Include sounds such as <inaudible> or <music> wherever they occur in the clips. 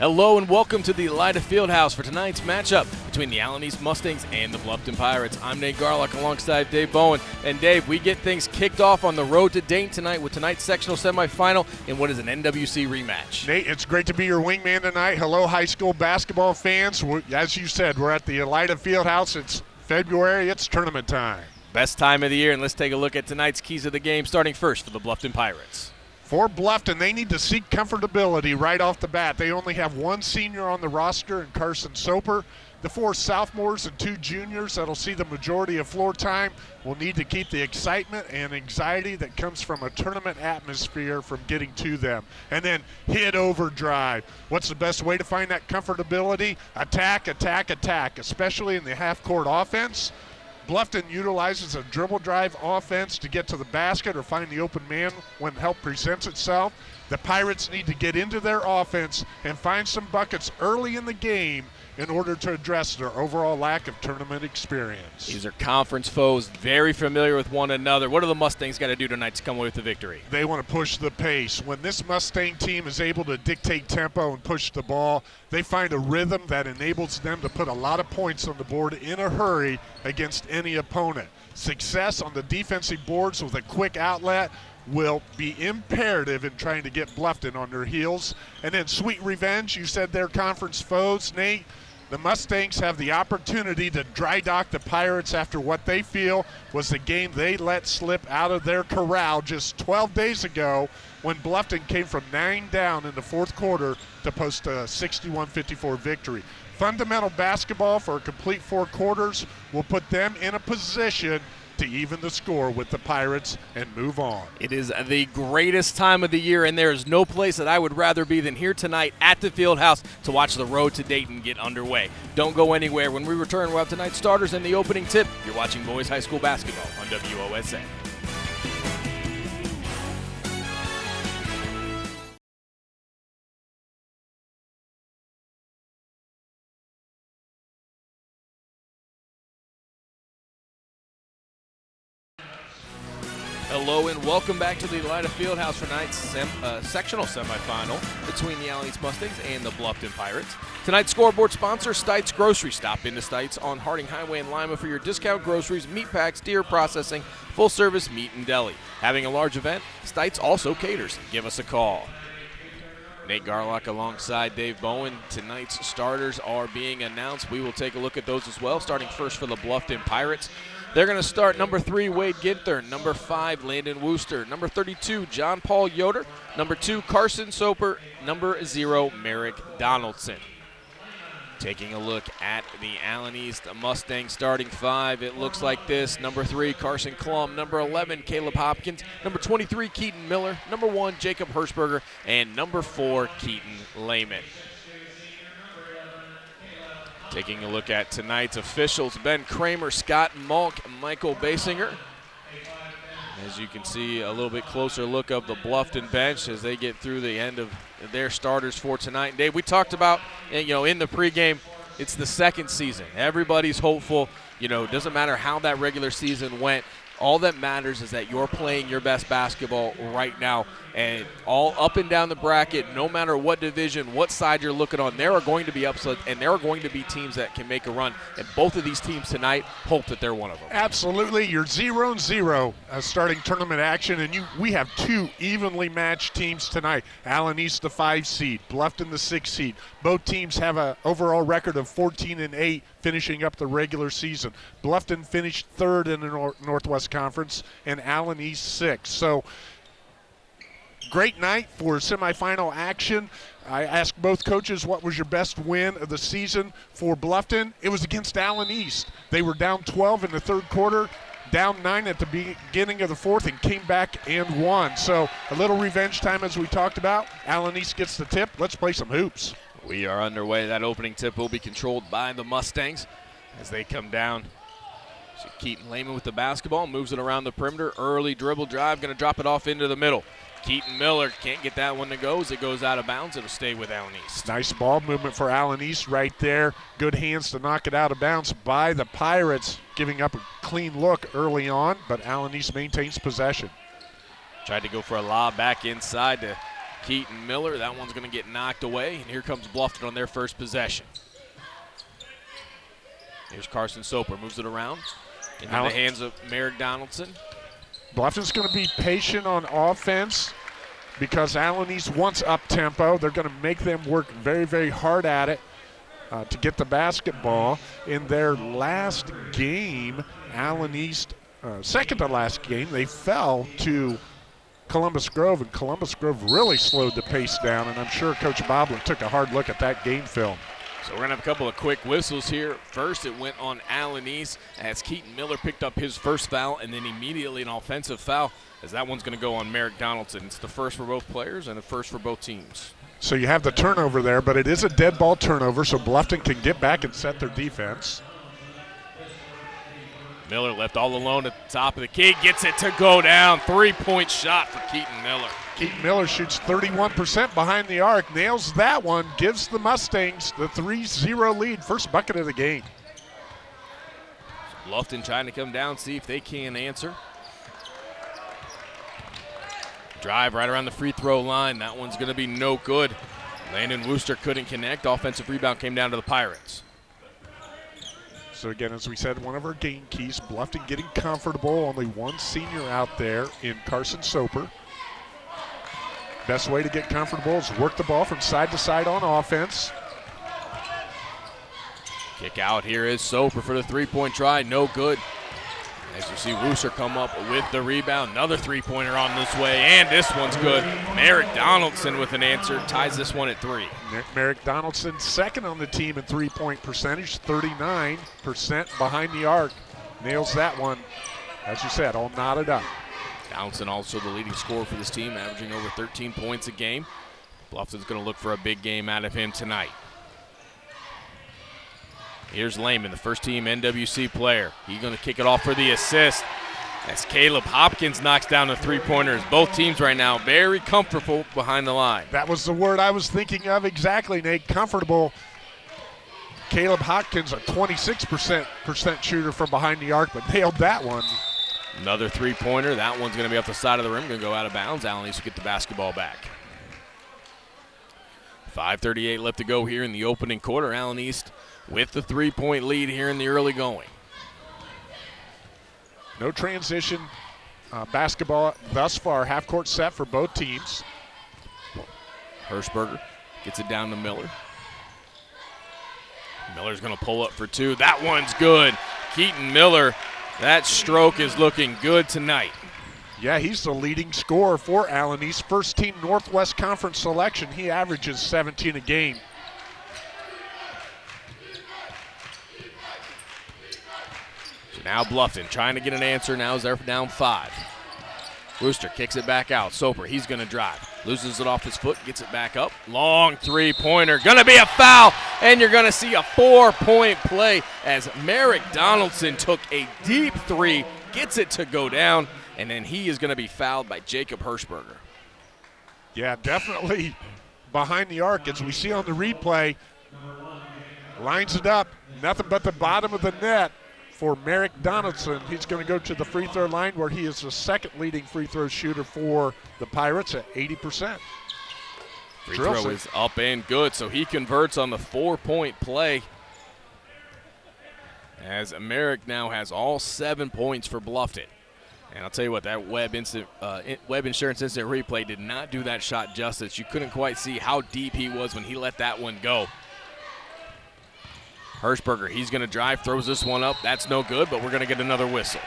Hello and welcome to the Elida Fieldhouse for tonight's matchup between the Allen East Mustangs and the Bluffton Pirates. I'm Nate Garlock alongside Dave Bowen. And Dave, we get things kicked off on the road to Dayton tonight with tonight's sectional semifinal in what is an NWC rematch. Nate, it's great to be your wingman tonight. Hello, high school basketball fans. As you said, we're at the Elida Fieldhouse. It's February, it's tournament time. Best time of the year, and let's take a look at tonight's keys of the game, starting first for the Bluffton Pirates. For Bluffton, they need to seek comfortability right off the bat. They only have one senior on the roster in Carson Soper. The four sophomores and two juniors that'll see the majority of floor time will need to keep the excitement and anxiety that comes from a tournament atmosphere from getting to them. And then hit overdrive. What's the best way to find that comfortability? Attack, attack, attack, especially in the half court offense. Bluffton utilizes a dribble drive offense to get to the basket or find the open man when help presents itself. The Pirates need to get into their offense and find some buckets early in the game in order to address their overall lack of tournament experience. These are conference foes, very familiar with one another. What do the Mustangs got to do tonight to come away with the victory? They want to push the pace. When this Mustang team is able to dictate tempo and push the ball, they find a rhythm that enables them to put a lot of points on the board in a hurry against any opponent. Success on the defensive boards with a quick outlet will be imperative in trying to get Bluffton on their heels. And then Sweet Revenge, you said their conference foes, Nate. The Mustangs have the opportunity to dry dock the Pirates after what they feel was the game they let slip out of their corral just 12 days ago when Bluffton came from nine down in the fourth quarter to post a 61 54 victory. Fundamental basketball for a complete four quarters will put them in a position to even the score with the Pirates and move on. It is the greatest time of the year, and there is no place that I would rather be than here tonight at the field house to watch the road to Dayton get underway. Don't go anywhere. When we return, we'll have tonight's starters and the opening tip. You're watching Boys High School Basketball on WOSA. Hello and welcome back to the Elida Fieldhouse for tonight's sem- uh, sectional semifinal between the East Mustangs and the Bluffton Pirates. Tonight's scoreboard sponsor, Stites Grocery. Stop into Stites on Harding Highway in Lima for your discount groceries, meat packs, deer processing, full service meat and deli. Having a large event, Stites also caters. Give us a call. Nate Garlock alongside Dave Bowen. Tonight's starters are being announced. We will take a look at those as well, starting first for the Bluffton Pirates. They're going to start number three, Wade Ginther. Number five, Landon Wooster. Number 32, John Paul Yoder. Number two, Carson Soper. Number zero, Merrick Donaldson. Taking a look at the Allen East Mustang starting five, it looks like this. Number three, Carson Klum. Number 11, Caleb Hopkins. Number 23, Keaton Miller. Number one, Jacob Hirschberger. And number four, Keaton Lehman. Taking a look at tonight's officials, Ben Kramer, Scott Malk, Michael Basinger. As you can see, a little bit closer look of the Bluffton bench as they get through the end of their starters for tonight. And Dave, we talked about, eh, you know, in the pregame, it's the second season. Everybody's hopeful. You know, it doesn't matter how that regular season went. All that matters is that you're playing your best basketball right now. And all up and down the bracket, no matter what division, what side you're looking on, there are going to be upsets and there are going to be teams that can make a run. And both of these teams tonight hope that they're one of them. Absolutely. You're zero and zero uh, starting tournament action, and you we have two evenly matched teams tonight. Allen East, the five seed, Bluffton, the six seed. Both teams have an overall record of 14 and 8 finishing up the regular season. Bluffton finished third in the Nor- Northwest Conference, and Allen East sixth. So great night for semifinal action. I asked both coaches what was your best win of the season for Bluffton. It was against Allen East. They were down 12 in the third quarter, down nine at the beginning of the fourth, and came back and won. So a little revenge time as we talked about. Allen East gets the tip. Let's play some hoops. We are underway. That opening tip will be controlled by the Mustangs as they come down. So Keaton Lehman with the basketball moves it around the perimeter. Early dribble drive, going to drop it off into the middle. Keaton Miller can't get that one to go as it goes out of bounds. It'll stay with Allen East. Nice ball movement for Allen East right there. Good hands to knock it out of bounds by the Pirates, giving up a clean look early on, but Allen East maintains possession. Tried to go for a lob back inside to Keaton Miller. That one's going to get knocked away, and here comes Bluffton on their first possession. Here's Carson Soper, moves it around into Alex- the hands of Merrick Donaldson. Bluffton's going to be patient on offense because Allen East wants up tempo. They're going to make them work very, very hard at it uh, to get the basketball. In their last game, Allen East, uh, second to last game, they fell to Columbus Grove, and Columbus Grove really slowed the pace down. And I'm sure Coach Boblet took a hard look at that game film. So we're going to have a couple of quick whistles here. First, it went on Allen East as Keaton Miller picked up his first foul, and then immediately an offensive foul as that one's going to go on Merrick Donaldson. It's the first for both players and the first for both teams. So you have the turnover there, but it is a dead ball turnover, so Bluffton can get back and set their defense. Miller left all alone at the top of the key, gets it to go down. Three point shot for Keaton Miller. Keaton Miller shoots 31% behind the arc, nails that one, gives the Mustangs the 3 0 lead, first bucket of the game. Bluffton trying to come down, see if they can answer. Drive right around the free throw line. That one's going to be no good. Landon Wooster couldn't connect. Offensive rebound came down to the Pirates. So, again, as we said, one of our game keys, Bluffton getting comfortable. Only one senior out there in Carson Soper. Best way to get comfortable is work the ball from side to side on offense. Kick out here is Soper for the three point try. No good. As you see Wooster come up with the rebound. Another three pointer on this way, and this one's good. Merrick Donaldson with an answer ties this one at three. Mer- Merrick Donaldson, second on the team in three point percentage, 39% behind the arc. Nails that one, as you said, all knotted up. Donaldson also the leading scorer for this team, averaging over 13 points a game. Bluffton's going to look for a big game out of him tonight. Here's Lehman, the first team NWC player. He's going to kick it off for the assist. As Caleb Hopkins knocks down the three pointers. Both teams right now very comfortable behind the line. That was the word I was thinking of exactly, Nate. Comfortable. Caleb Hopkins, a 26% shooter from behind the arc, but nailed that one. Another three pointer. That one's going to be off the side of the rim, going to go out of bounds. Allen needs to get the basketball back. 5.38 left to go here in the opening quarter. Allen East with the three point lead here in the early going. No transition uh, basketball thus far. Half court set for both teams. Hirschberger gets it down to Miller. Miller's going to pull up for two. That one's good. Keaton Miller, that stroke is looking good tonight. Yeah, he's the leading scorer for Allen East. First team Northwest Conference selection. He averages 17 a game. Now Bluffton trying to get an answer. Now is they're down five. Wooster kicks it back out. Soper, he's going to drive. Loses it off his foot, gets it back up. Long three pointer. Going to be a foul, and you're going to see a four point play as Merrick Donaldson took a deep three, gets it to go down, and then he is going to be fouled by Jacob Hirschberger. Yeah, definitely behind the arc as we see on the replay. Lines it up, nothing but the bottom of the net for Merrick Donaldson. He's going to go to the free throw line where he is the second leading free throw shooter for the Pirates at 80%. Free Drills throw it. is up and good, so he converts on the four point play. As Merrick now has all seven points for Bluffton. And I'll tell you what, that Web instant, uh, Web Insurance instant replay did not do that shot justice. You couldn't quite see how deep he was when he let that one go. Hirschberger, he's going to drive, throws this one up. That's no good, but we're going to get another whistle.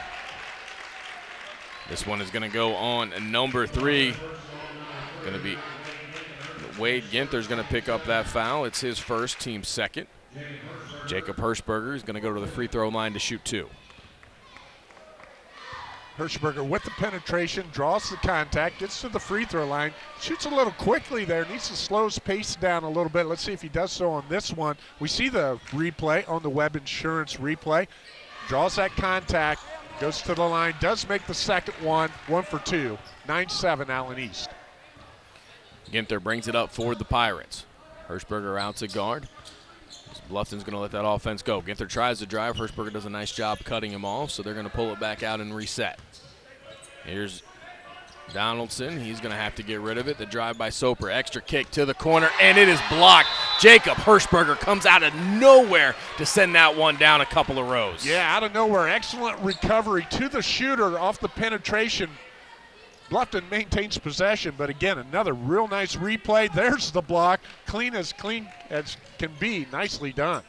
This one is going to go on number three. Going to be Wade Ginther's going to pick up that foul. It's his first, team second. Jacob Hirschberger is going to go to the free throw line to shoot two. Hirschberger with the penetration, draws the contact, gets to the free throw line, shoots a little quickly there, needs to slow his pace down a little bit. Let's see if he does so on this one. We see the replay on the Web Insurance replay. Draws that contact, goes to the line, does make the second one, one for two. 9 7 Allen East. Ginther brings it up for the Pirates. Hirschberger out to guard. Bluffton's going to let that offense go. Ginther tries to drive. Hirschberger does a nice job cutting him off, so they're going to pull it back out and reset. Here's Donaldson, he's going to have to get rid of it. The drive by Soper, extra kick to the corner, and it is blocked. Jacob Hirschberger comes out of nowhere to send that one down a couple of rows. Yeah, out of nowhere. Excellent recovery to the shooter off the penetration. Bluffton maintains possession, but again, another real nice replay. There's the block. Clean as clean as can be. Nicely done.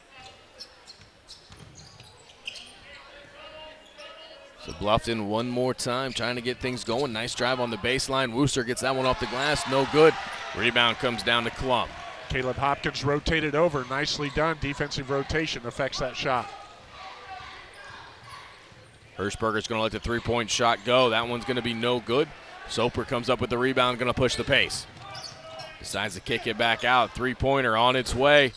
So Bluffton one more time trying to get things going. Nice drive on the baseline. Wooster gets that one off the glass. No good. Rebound comes down to Clum. Caleb Hopkins rotated over. Nicely done. Defensive rotation affects that shot. Hirschberger's going to let the three point shot go. That one's going to be no good. Soper comes up with the rebound, going to push the pace. Decides to kick it back out. Three pointer on its way.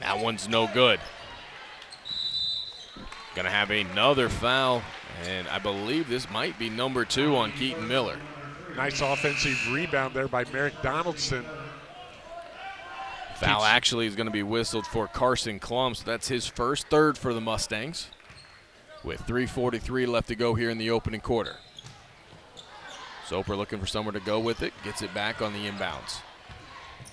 That one's no good. Going to have another foul, and I believe this might be number two on Keaton Miller. Nice offensive rebound there by Merrick Donaldson. Foul actually is going to be whistled for Carson Clum, so that's his first third for the Mustangs with 3.43 left to go here in the opening quarter. Soper looking for somewhere to go with it, gets it back on the inbounds.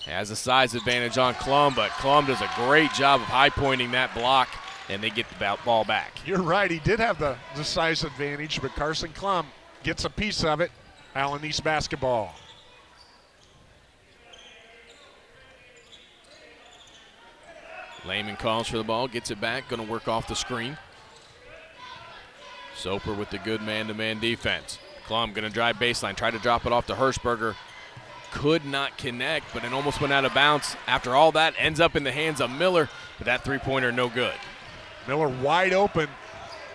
Has a size advantage on Clum, but Clum does a great job of high pointing that block, and they get the ball back. You're right, he did have the, the size advantage, but Carson Clum gets a piece of it. Allen East basketball. Lehman calls for the ball, gets it back, going to work off the screen. Soper with the good man-to-man defense. Clum going to drive baseline, try to drop it off to Hirschberger. Could not connect, but it almost went out of bounds. After all that, ends up in the hands of Miller, but that three-pointer no good. Miller wide open.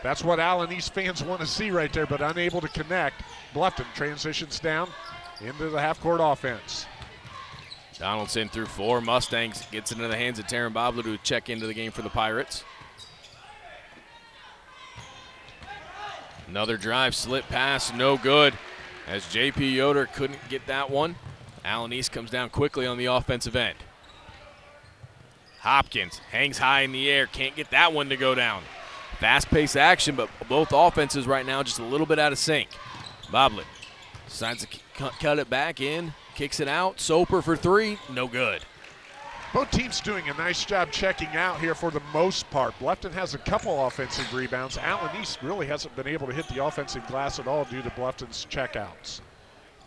That's what Allen East fans want to see right there, but unable to connect. Bluffton transitions down into the half-court offense. Donaldson through four. Mustangs gets into the hands of Taryn Boblet to check into the game for the Pirates. Another drive, slip pass, no good. As J.P. Yoder couldn't get that one. Allen East comes down quickly on the offensive end. Hopkins hangs high in the air, can't get that one to go down. Fast paced action, but both offenses right now just a little bit out of sync. Boblet decides to cut it back in, kicks it out. Soper for three, no good. Both teams doing a nice job checking out here for the most part. Bluffton has a couple offensive rebounds. Allen East really hasn't been able to hit the offensive glass at all due to Bluffton's checkouts.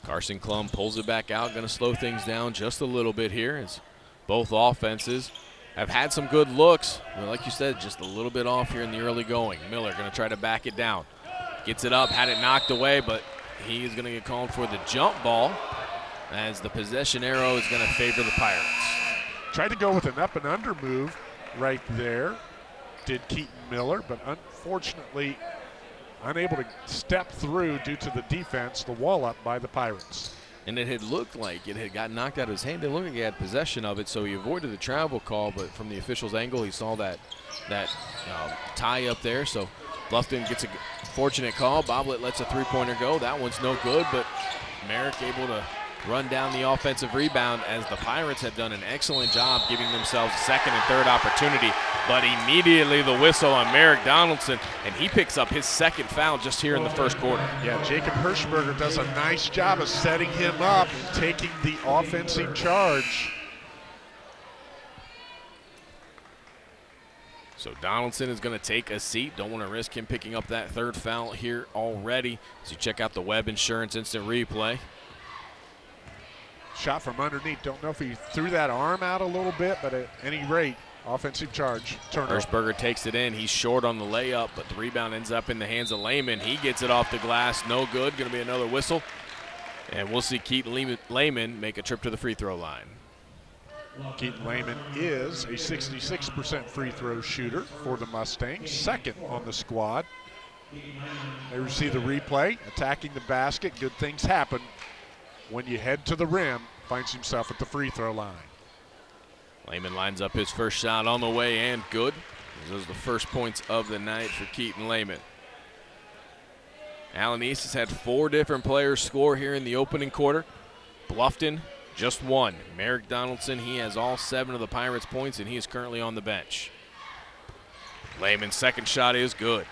Carson Clum pulls it back out, going to slow things down just a little bit here as both offenses have had some good looks. Like you said, just a little bit off here in the early going. Miller going to try to back it down. Gets it up, had it knocked away, but he is going to get called for the jump ball as the possession arrow is going to favor the Pirates. Tried to go with an up and under move right there, did Keaton Miller, but unfortunately unable to step through due to the defense, the wall up by the Pirates. And it had looked like it had got knocked out of his hand. It looked like he had possession of it, so he avoided the travel call. But from the official's angle, he saw that that uh, tie up there. So Bluffton gets a fortunate call. Boblet lets a three-pointer go. That one's no good, but Merrick able to run down the offensive rebound as the Pirates have done an excellent job giving themselves a second and third opportunity. But immediately the whistle on Merrick Donaldson, and he picks up his second foul just here in the first quarter. Yeah, Jacob Hirschberger does a nice job of setting him up, and taking the offensive charge. So Donaldson is going to take a seat. Don't want to risk him picking up that third foul here already. As you check out the Web Insurance instant replay. Shot from underneath. Don't know if he threw that arm out a little bit, but at any rate, offensive charge. Turner. Hirschberger takes it in. He's short on the layup, but the rebound ends up in the hands of Lehman. He gets it off the glass. No good. Going to be another whistle. And we'll see Keaton Lehman make a trip to the free throw line. Keaton Lehman is a 66% free throw shooter for the Mustangs, second on the squad. They receive the replay, attacking the basket. Good things happen when you head to the rim, finds himself at the free throw line. Lehman lines up his first shot on the way and good. Those are the first points of the night for Keaton Lehman. Allen East has had four different players score here in the opening quarter. Bluffton, just one. Merrick Donaldson, he has all seven of the Pirates' points, and he is currently on the bench. Lehman's second shot is good.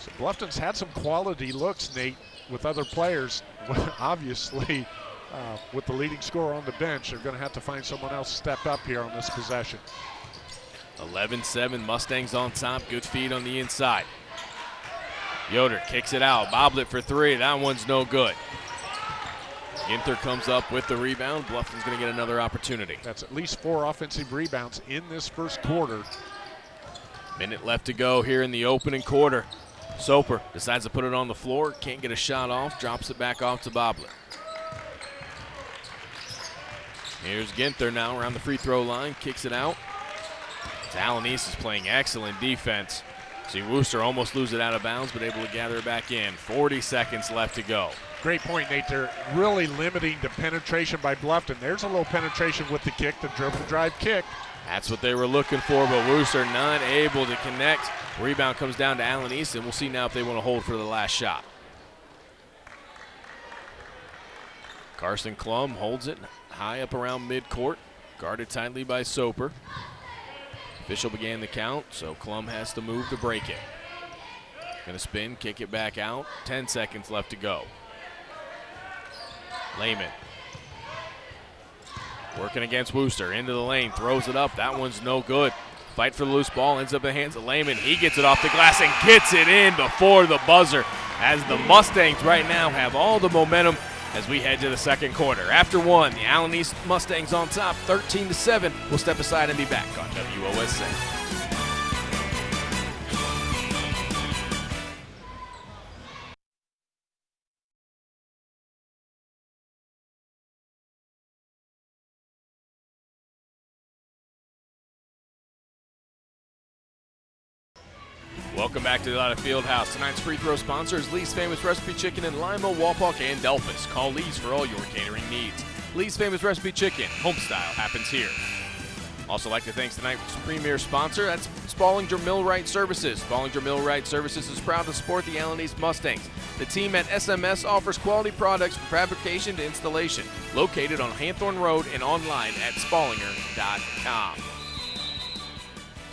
So Bluffton's had some quality looks, Nate, with other players, <laughs> obviously, uh, with the leading scorer on the bench, they're going to have to find someone else step up here on this possession. 11-7, Mustangs on top. Good feed on the inside. Yoder kicks it out, Boblet for three. That one's no good. Ginther comes up with the rebound. Bluffton's going to get another opportunity. That's at least four offensive rebounds in this first quarter. Minute left to go here in the opening quarter. Soper decides to put it on the floor, can't get a shot off, drops it back off to Boblet. Here's Ginther now around the free throw line, kicks it out. Allen East is playing excellent defense. See Wooster almost lose it out of bounds, but able to gather it back in. 40 seconds left to go. Great point, Nate. They're really limiting the penetration by Bluffton. There's a little penetration with the kick, the dribble drive kick. That's what they were looking for, but Wooster not able to connect. Rebound comes down to Allen Easton. We'll see now if they want to hold for the last shot. Carson Klum holds it high up around midcourt, guarded tightly by Soper. Official began the count, so Clum has to move to break it. Gonna spin, kick it back out. 10 seconds left to go. Lehman working against Wooster into the lane, throws it up. That one's no good. Fight for the loose ball, ends up in the hands of Lehman. He gets it off the glass and gets it in before the buzzer. As the Mustangs right now have all the momentum as we head to the second quarter. After one, the Allen East Mustangs on top, 13 to 7. We'll step aside and be back on WOSN. Delight Fieldhouse. Tonight's free throw sponsor is Lee's Famous Recipe Chicken in Lima, Wapak, and Delphos. Call Lee's for all your catering needs. Lee's Famous Recipe Chicken, homestyle happens here. Also like to thank tonight's premier sponsor, that's Spallinger Millwright Services. Spallinger Millwright Services is proud to support the Allen Mustangs. The team at SMS offers quality products from fabrication to installation. Located on Hanthorn Road and online at spallinger.com.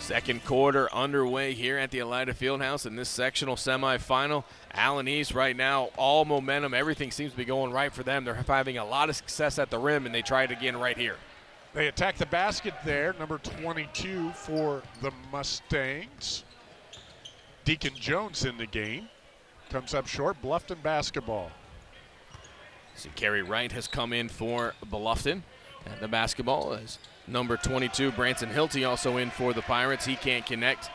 Second quarter underway here at the Elida Fieldhouse in this sectional semifinal. Allen East right now, all momentum, everything seems to be going right for them. They're having a lot of success at the rim, and they try it again right here. They attack the basket there, number 22 for the Mustangs. Deacon Jones in the game. Comes up short, Bluffton basketball. See, Kerry Wright has come in for Bluffton. And the basketball is number 22, Branson Hilty, also in for the Pirates. He can't connect.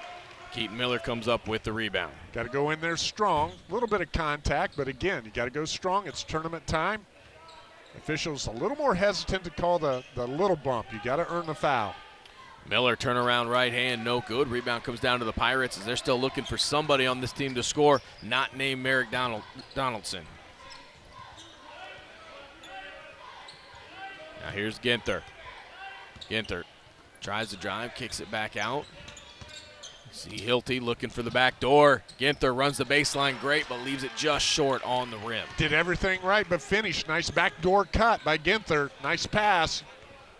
Keaton Miller comes up with the rebound. Got to go in there strong. A little bit of contact, but again, you got to go strong. It's tournament time. Officials a little more hesitant to call the, the little bump. You got to earn the foul. Miller turnaround right hand, no good. Rebound comes down to the Pirates as they're still looking for somebody on this team to score, not named Merrick Donald, Donaldson. Now here's Ginther. Ginther tries to drive, kicks it back out. See Hilty looking for the back door. Ginther runs the baseline great, but leaves it just short on the rim. Did everything right, but finished. Nice backdoor cut by Ginther. Nice pass.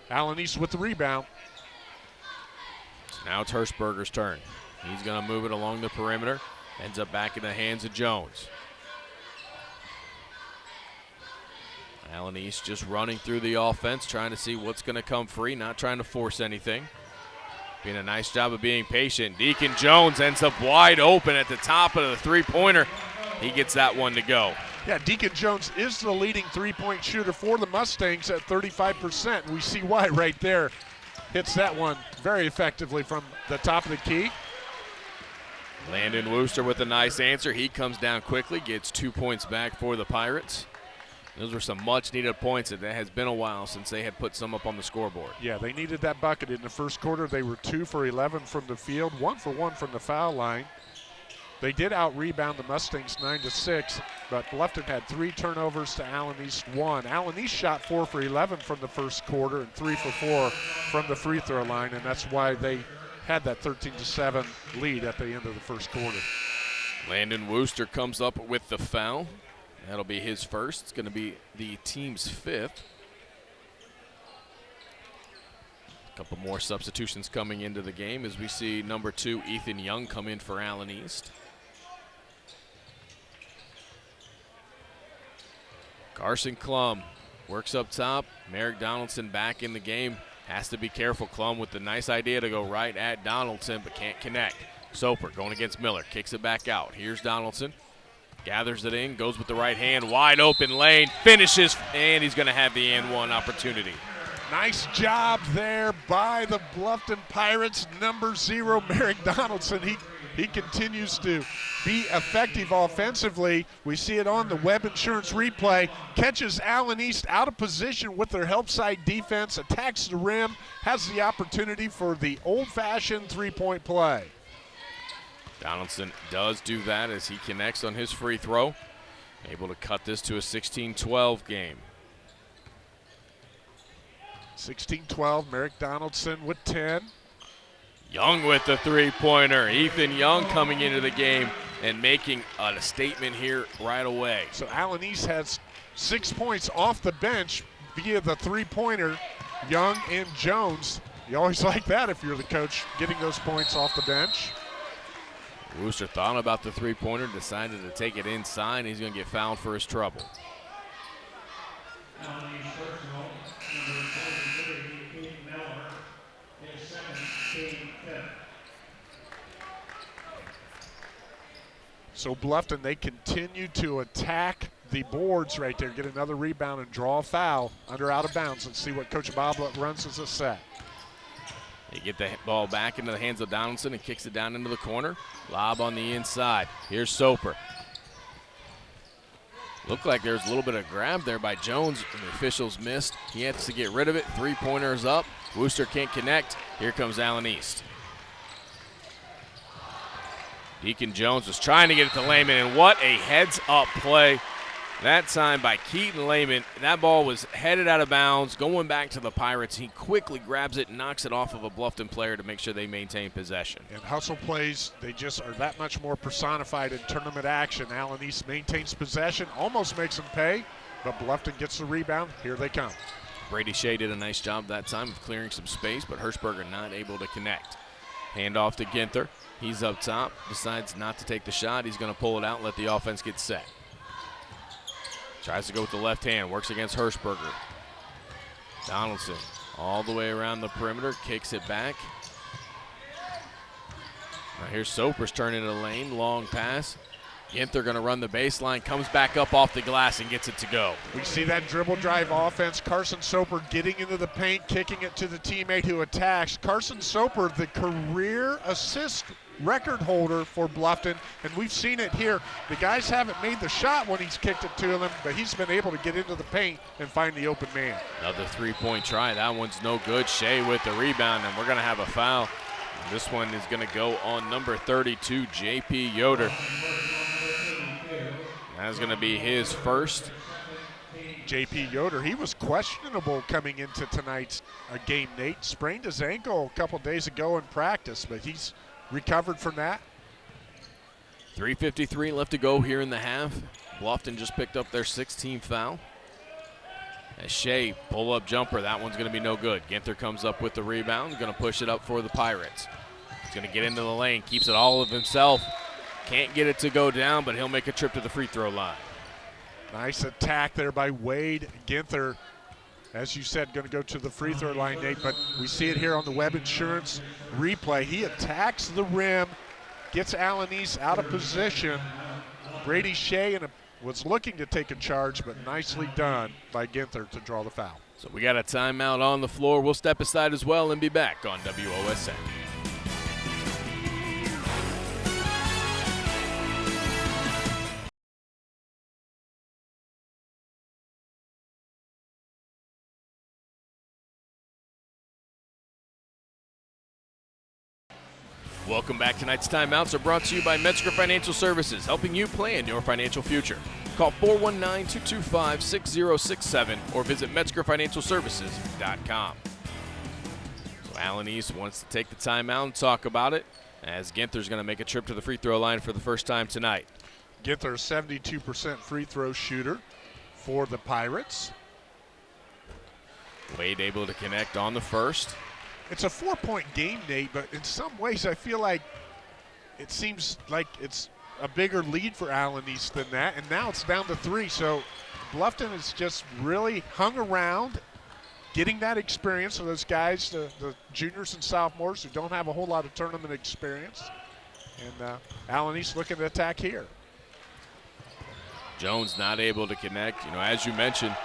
Allen East with the rebound. So now it's Hirschberger's turn. He's going to move it along the perimeter. Ends up back in the hands of Jones. Allen East just running through the offense, trying to see what's going to come free, not trying to force anything. Being a nice job of being patient. Deacon Jones ends up wide open at the top of the three pointer. He gets that one to go. Yeah, Deacon Jones is the leading three point shooter for the Mustangs at 35%. We see why right there. Hits that one very effectively from the top of the key. Landon Wooster with a nice answer. He comes down quickly, gets two points back for the Pirates. Those were some much needed points. And it has been a while since they had put some up on the scoreboard. Yeah, they needed that bucket in the first quarter. They were two for 11 from the field, one for one from the foul line. They did out rebound the Mustangs nine to six, but Bluffton had three turnovers to Allen East one. Allen East shot four for 11 from the first quarter and three for four from the free throw line, and that's why they had that 13 to seven lead at the end of the first quarter. Landon Wooster comes up with the foul. That'll be his first. It's going to be the team's fifth. A couple more substitutions coming into the game as we see number two, Ethan Young, come in for Allen East. Carson Klum works up top. Merrick Donaldson back in the game. Has to be careful. Klum with the nice idea to go right at Donaldson, but can't connect. Soper going against Miller. Kicks it back out. Here's Donaldson. Gathers it in. Goes with the right hand. Wide open lane. Finishes. And he's going to have the and one opportunity. Nice job there by the Bluffton Pirates. Number zero, <laughs> Merrick Donaldson. He he continues to be effective offensively. We see it on the Web Insurance replay. Catches Allen East out of position with their help side defense, attacks the rim, has the opportunity for the old fashioned three point play. Donaldson does do that as he connects on his free throw. Able to cut this to a 16 12 game. 16 12, Merrick Donaldson with 10. Young with the three pointer. Ethan Young coming into the game and making a statement here right away. So Allen East has six points off the bench via the three pointer. Young and Jones. You always <laughs> like that if you're the coach, getting those points off the bench. Wooster thought about the three pointer, decided to take it inside. He's going to get fouled for his trouble. So Bluffton, they continue to attack the boards right there, get another rebound and draw a foul under out of bounds and see what Coach Bob runs as a set. They get the ball back into the hands of Donaldson and kicks it down into the corner. Lob on the inside. Here's Soper. Looked like there's a little bit of grab there by Jones, and the officials missed. He has to get rid of it. Three pointers up. Wooster can't connect. Here comes Allen East. Deacon Jones was trying to get it to Lehman, and what a heads up play that time by Keaton Lehman. That ball was headed out of bounds, going back to the Pirates. He quickly grabs it and knocks it off of a Bluffton player to make sure they maintain possession. And hustle plays, they just are that much more personified in tournament action. Allen East maintains possession, almost makes them pay, but Bluffton gets the rebound. Here they come. Brady Shea did a nice job that time of clearing some space, but Hirschberger not able to connect. Hand off to Ginther. He's up top, decides not to take the shot. He's going to pull it out and let the offense get set. Tries to go with the left hand, works against Hirschberger. Donaldson all the way around the perimeter, kicks it back. Now here's Soper's turning the lane, long pass. Ginther going to run the baseline, comes back up off the glass and gets it to go. We see that dribble drive offense. Carson Soper getting into the paint, kicking it to the teammate who attacks. Carson Soper, the career assist record holder for Bluffton, and we've seen it here. The guys haven't made the shot when he's kicked it to them, but he's been able to get into the paint and find the open man. Another three-point try. That one's no good. Shea with the rebound, and we're going to have a foul. This one is going to go on number 32, J.P. Yoder. That's going to be his first. J.P. Yoder, he was questionable coming into tonight's uh, game, Nate. Sprained his ankle a couple days ago in practice, but he's recovered from that. 3.53 left to go here in the half. Bluffton just picked up their 16th foul. As Shea pull up jumper, that one's going to be no good. Ginther comes up with the rebound, going to push it up for the Pirates. He's going to get into the lane, keeps it all of himself. Can't get it to go down, but he'll make a trip to the free throw line. Nice attack there by Wade Ginther. As you said, going to go to the free throw mm-hmm. line, Nate, but we see it here on the Web Insurance replay. He attacks the rim, gets Allen East out of position. Brady Shea and was looking to take a charge, but nicely done by Ginther to draw the foul. So we got a timeout on the floor. We'll step aside as well and be back on WOSN. Welcome back. Tonight's timeouts are brought to you by Metzger Financial Services, helping you plan your financial future. Call 419-225-6067 or visit MetzgerFinancialServices.com. So Allen East wants to take the timeout and talk about it as Ginther's going to make a trip to the free throw line for the first time tonight. Ginther, 72% free throw shooter for the Pirates. Wade able to connect on the first it's a four-point game, Nate, but in some ways I feel like it seems like it's a bigger lead for Allen East than that, and now it's down to three. So Bluffton has just really hung around, getting that experience for those guys, the, the juniors and sophomores who don't have a whole lot of tournament experience. And uh, Allen East looking to attack here. Jones not able to connect. You know, as you mentioned,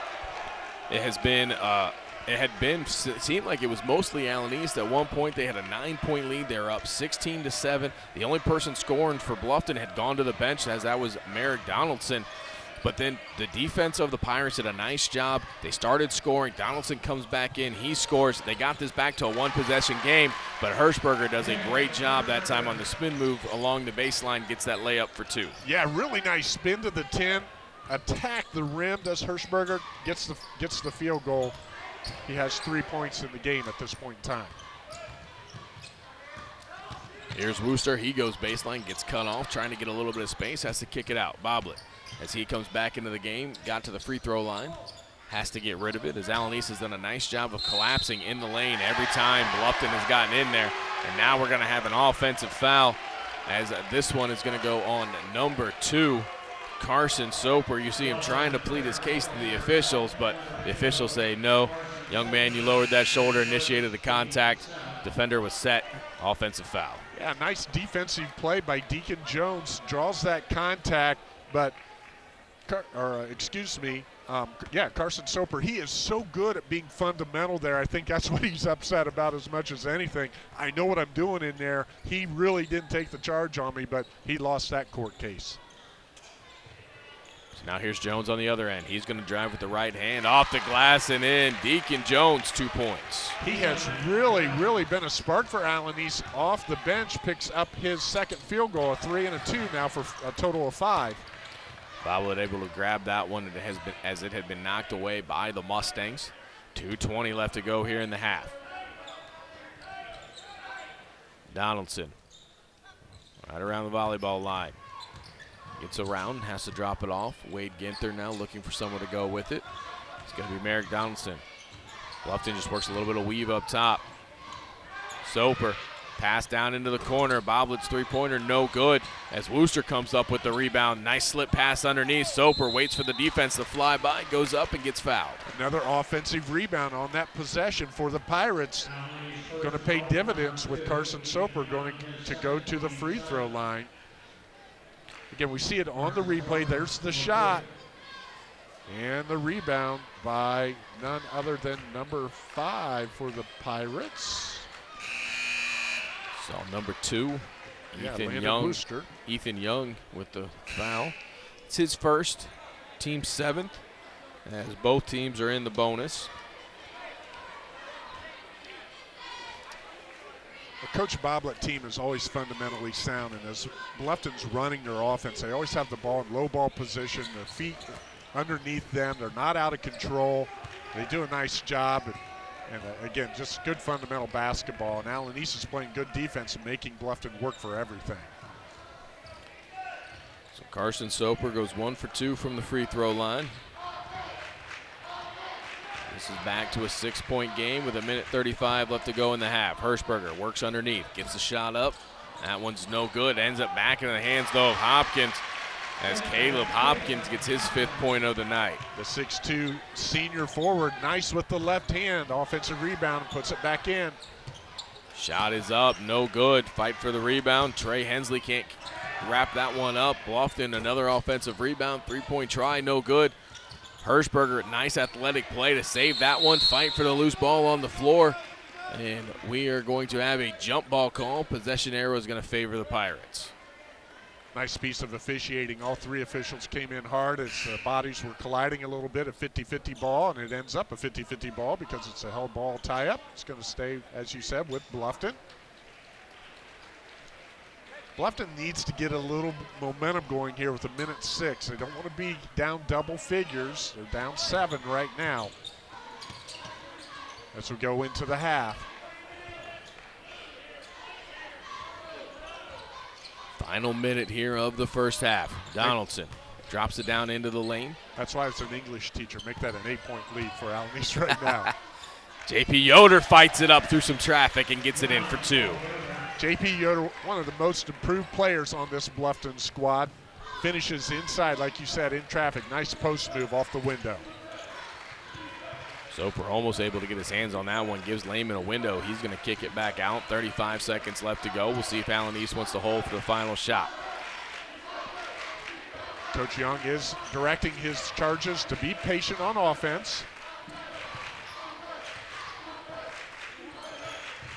it has been uh, it had been seemed like it was mostly Allen East. At one point, they had a nine-point lead. They were up 16 to seven. The only person scoring for Bluffton had gone to the bench, as that was Merrick Donaldson. But then the defense of the Pirates did a nice job. They started scoring. Donaldson comes back in. He scores. They got this back to a one possession game, but Hirschberger does a great job that time on the spin move along the baseline, gets that layup for two. Yeah, really nice spin to the 10. Attack the rim does Hirschberger, gets the, gets the field goal. He has three points in the game at this point in time. Here's Wooster. He goes baseline, gets cut off, trying to get a little bit of space, has to kick it out. Boblet as he comes back into the game, got to the free throw line. Has to get rid of it as East has done a nice job of collapsing in the lane every time Bluffton has gotten in there. And now we're going to have an offensive foul as this one is going to go on number two. Carson Soper, you see him trying to plead his case to the officials, but the officials say no. Young man, you lowered that shoulder, initiated the contact. Defender was set. Offensive foul. Yeah, nice defensive play by Deacon Jones. Draws that contact, but or uh, excuse me, um, yeah, Carson Soper. He is so good at being fundamental there. I think that's <laughs> what he's upset about as much as anything. I know what I'm doing in there. He really didn't take the charge on me, but he lost that court case. Now here's Jones on the other end. He's going to drive with the right hand off the glass and in. Deacon Jones, two points. He has really, really been a spark for Allen East off the bench. Picks up his second field goal, a three and a two now for a total of five. Boblet able to grab that one it has been, as it had been knocked away by the Mustangs. 2.20 left to go here in the half. Donaldson right around the volleyball line. Gets around, has to drop it off. Wade Ginther now looking for someone to go with it. It's going to be Merrick Donaldson. Bluffton just works a little bit of weave up top. Soper Pass down into the corner. Boblet's three-pointer, no good. As Wooster comes up with the rebound. Nice slip pass underneath. Soper waits for the defense to fly by, goes up and gets fouled. Another offensive rebound on that possession for the Pirates. Going to pay dividends with Carson Soper going to go to the free throw line. Again, we see it on the replay. There's the shot. And the rebound by none other than number five for the Pirates. So number two, yeah, Ethan Young. Wooster. Ethan Young with the foul. It's his first, team seventh, as both teams are in the bonus. The Coach Boblet team is always fundamentally sound, and as Bluffton's running their offense, they always have the ball in low ball position, their feet underneath them. They're not out of control. They do a nice job. And uh, again, just good fundamental basketball. And Allen East is playing good defense and making Bluffton work for everything. So Carson Soper goes one for two from the free throw line. This is back to a six-point game with a minute 35 left to go in the half. Hirschberger works underneath, gets the shot up. That one's no good. Ends up back in the hands, though, of Hopkins as Caleb Hopkins gets his fifth point of the night. The 6'2 senior forward, nice with the left hand. Offensive rebound, puts it back in. Shot is up, no good. Fight for the rebound. Trey Hensley can't wrap that one up. Bluffton, another offensive rebound. Three point try, no good. Hirschberger, nice athletic play to save that one. Fight for the loose ball on the floor. And we are going to have a jump ball call. Possession arrow is going to favor the Pirates. Nice piece of officiating. All three officials came in hard as the bodies were colliding a little bit, a 50-50 ball, and it ends up a 50-50 ball because it's a held ball tie-up. It's going to stay, as you said, with Bluffton. Bluffton needs to get a little momentum going here with a minute six. They don't want to be down double figures. They're down seven right now. As we go into the half. Final minute here of the first half. Donaldson drops it down into the lane. That's why it's an English teacher. Make that an eight-point lead for East right <laughs> now. JP Yoder fights it up through some traffic and gets it in for two. JP Yoder, one of the most improved players on this Bluffton squad, finishes inside, like you said, in traffic. Nice post move off the window. Soper almost able to get his hands on that one. Gives Lehman a window. He's going to kick it back out. 35 seconds left to go. We'll see if Allen East wants to hold for the final shot. Coach Young is directing his charges to be patient on offense.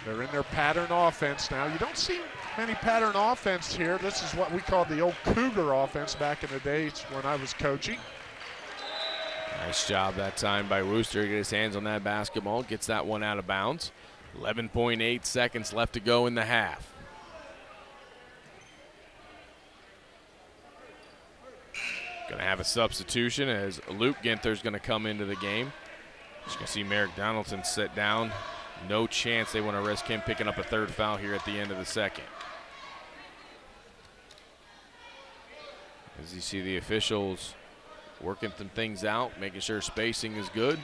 They're in their pattern offense now. You don't see many pattern offense here. This is what we called the old Cougar offense back in the days when I was coaching. Nice job that time by Wooster. get his hands on that basketball. Gets that one out of bounds. 11.8 seconds left to go in the half. Going to have a substitution as Luke Ginther's going to come into the game. Going to see Merrick Donaldson sit down. No chance they want to risk him picking up a third foul here at the end of the second. As you see the officials working some things out, making sure spacing is good.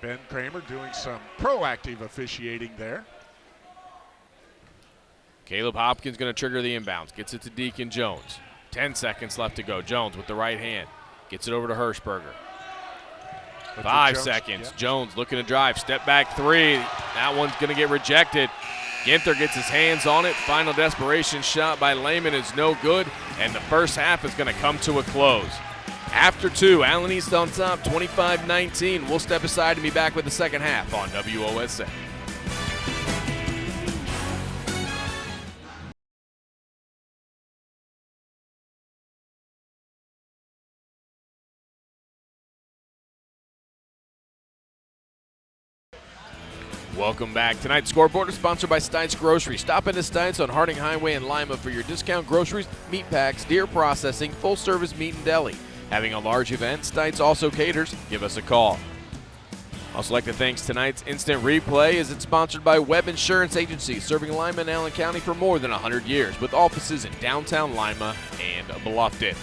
Ben Kramer doing some proactive officiating there. Caleb Hopkins going to trigger the inbounds. Gets it to Deacon Jones. 10 seconds left to go. Jones with the right hand. Gets it over to Hirschberger. Five Jones, seconds. Yeah. Jones looking to drive. Step back three. That one's going to get rejected. Ginther gets his hands on it. Final desperation shot by Lehman is no good. And the first half is going to come to a close. After two, Allen East on top, 25 19. We'll step aside and be back with the second half on WOSN. Welcome back. Tonight's scoreboard is sponsored by Stites Grocery. Stop into Stites on Harding Highway in Lima for your discount groceries, meat packs, deer processing, full service meat and deli. Having a large event, Stites also caters. Give us a call. Also like to thank tonight's instant replay as it's sponsored by Webb Insurance Agency, serving Lima and Allen County for more than 100 years with offices in downtown Lima and Bluffton.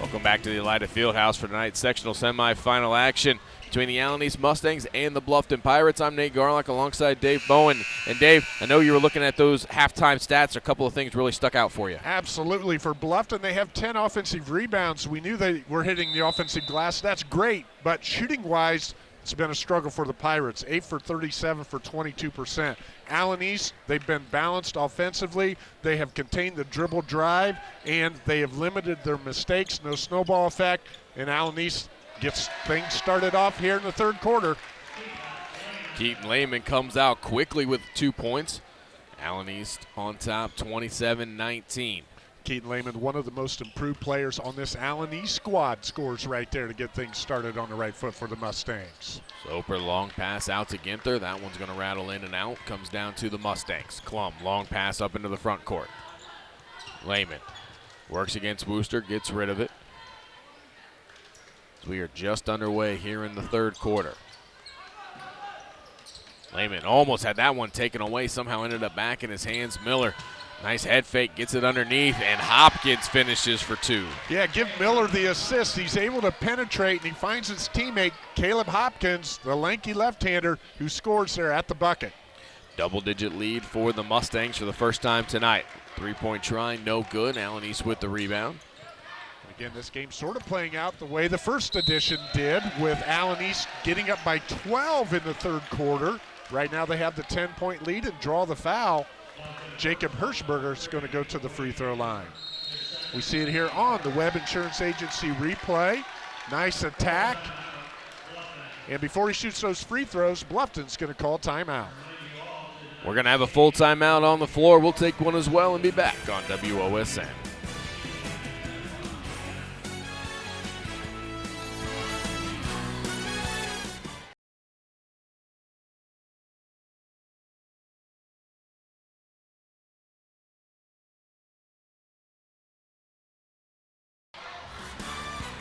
Welcome back to the Elida Fieldhouse for tonight's sectional semifinal action between the Allen East Mustangs and the Bluffton Pirates. I'm Nate Garlock alongside Dave Bowen. And Dave, I know you were looking at those halftime stats. A couple of things really stuck out for you. Absolutely. For Bluffton, they have 10 offensive rebounds. We knew they were hitting the offensive glass. That's great. But shooting wise, it's been a struggle for the Pirates. 8 for 37 for 22%. Allen East, they've been balanced offensively. They have contained the dribble drive, and they have limited their mistakes. No snowball effect. And Allen East gets things started off here in the third quarter. Keaton Lehman comes out quickly with two points. Allen East on top 27 19. Keaton Lehman, one of the most improved players on this Allen East squad, scores right there to get things started on the right foot for the Mustangs. Soper long pass out to Ginther. That one's going to rattle in and out. Comes down to the Mustangs. Klum, long pass up into the front court. Lehman works against Wooster, gets rid of it. We are just underway here in the third quarter. Lehman almost had that one taken away, somehow ended up back in his hands. Miller, nice head fake, gets it underneath, and Hopkins finishes for two. Yeah, give Miller the assist. He's able to penetrate, and he finds his teammate, Caleb Hopkins, the lanky left-hander, who scores there at the bucket. Double-digit lead for the Mustangs for the first time tonight. Three-point try, no good. Allen East with the rebound. Again, this game sort of playing out the way the first edition did with Allen East getting up by 12 in the third quarter. Right now they have the 10-point lead and draw the foul. Jacob Hirschberger is going to go to the free throw line. We see it here on the Webb Insurance Agency replay. Nice attack. And before he shoots those free throws, Bluffton's going to call timeout. We're going to have a full timeout on the floor. We'll take one as well and be back on WOSN.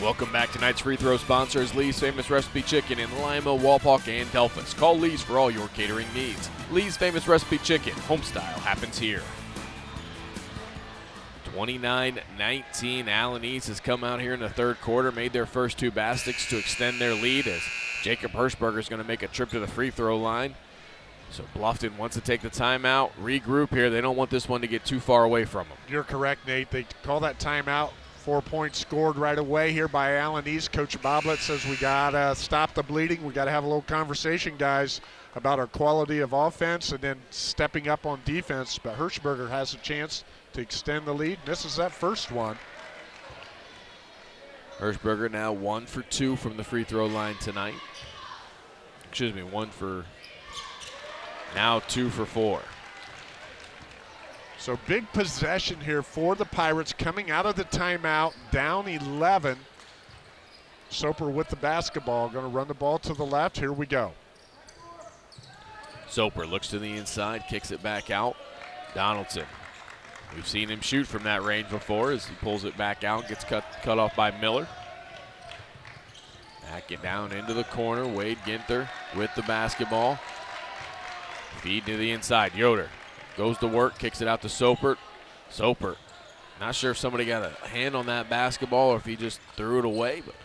Welcome back. Tonight's free throw sponsor is Lee's Famous Recipe Chicken in Lima, Wapak, and Delphos. Call Lee's for all your catering needs. Lee's Famous Recipe Chicken, homestyle happens here. 29-19. Allen East has come out here in the third quarter, made their first two baskets to extend their lead as Jacob Hirschberger is going to make a trip to the free throw line. So Bluffton wants to take the timeout, regroup here. They don't want this one to get too far away from them. You're correct, Nate. They call that timeout. Four points scored right away here by Allen East. Coach Boblet says we got to stop the bleeding. We got to have a little conversation, guys, about our quality of offense and then stepping up on defense. But Hirschberger has a chance to extend the lead. Misses that first one. Hirschberger now one for two from the free throw line tonight. Excuse me, one for now two for four. So big possession here for the Pirates coming out of the timeout, down 11. Soper with the basketball, going to run the ball to the left. Here we go. Soper looks to the inside, kicks it back out. Donaldson. We've seen him shoot from that range before as he pulls it back out, gets cut, cut off by Miller. Back it down into the corner. Wade Ginther with the basketball. Feed to the inside. Yoder goes to work, kicks it out to Soper. Soper, not sure if somebody got a hand on that basketball or if he just threw it away, but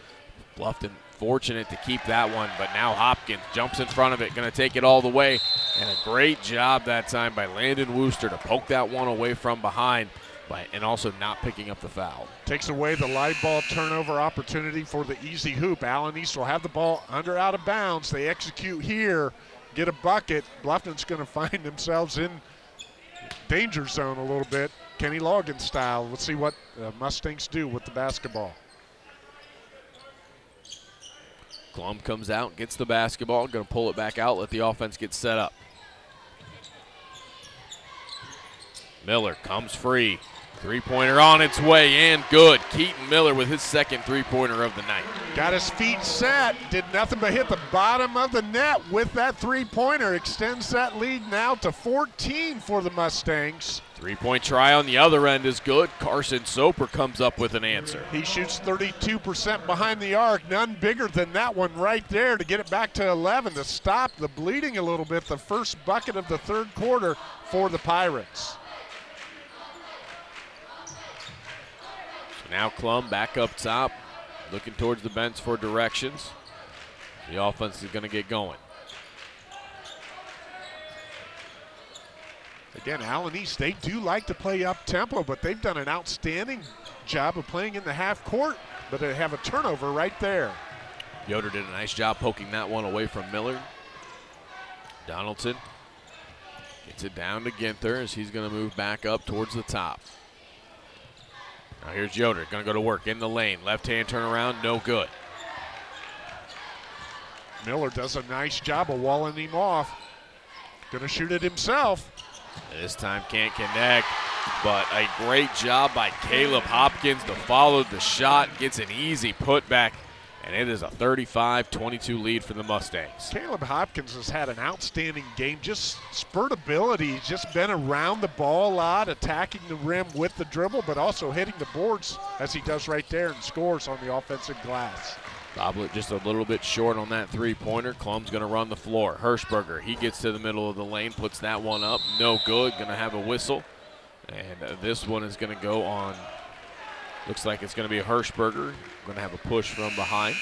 Bluffton fortunate to keep that one. But now Hopkins jumps in front of it, going to take it all the way. And a great job that time by Landon Wooster to poke that one away from behind. By, and also not picking up the foul. Takes away the live ball turnover opportunity for the easy hoop. Allen East will have the ball under out of bounds. They execute here, get a bucket. Bluffton's going <laughs> to find themselves in danger zone a little bit, Kenny Loggins style. Let's see what uh, Mustangs do with the basketball. Klum comes out, gets the basketball, going to pull it back out, let the offense get set up. Miller comes free. Three pointer on its way and good. Keaton Miller with his second three pointer of the night. Got his feet set, did nothing but hit the bottom of the net with that three pointer. Extends that lead now to 14 for the Mustangs. Three point try on the other end is good. Carson Soper comes up with an answer. He shoots 32% behind the arc. None bigger than that one right there to get it back to 11 to stop the bleeding a little bit. The first bucket of the third quarter for the Pirates. Now Clum back up top, looking towards the bench for directions. The offense is going to get going. Again, Allen East, they do like to play up tempo, but they've done an outstanding job of playing in the half court, but they have a turnover right there. Yoder did a nice job poking that one away from Miller. Donaldson gets it down to Ginther as he's going to move back up towards the top. Now here's Yoder, gonna go to work in the lane. Left hand turnaround, no good. Miller does a nice job of walling him off. Gonna shoot it himself. This time can't connect, but a great job by Caleb Hopkins to follow the shot. Gets an easy putback and it is a 35-22 lead for the Mustangs. Caleb Hopkins has had an outstanding game, just spurt ability. He's just been around the ball a lot, attacking the rim with the dribble, but also hitting the boards as he does right there and scores on the offensive glass. Boblet just a little bit short on that three-pointer. Clum's going to run the floor. Hirschberger, he gets to the middle of the lane, puts that one up. No good, going to have a whistle. And this one is going to go on Looks like it's going to be Hirschberger. Going to have a push from behind.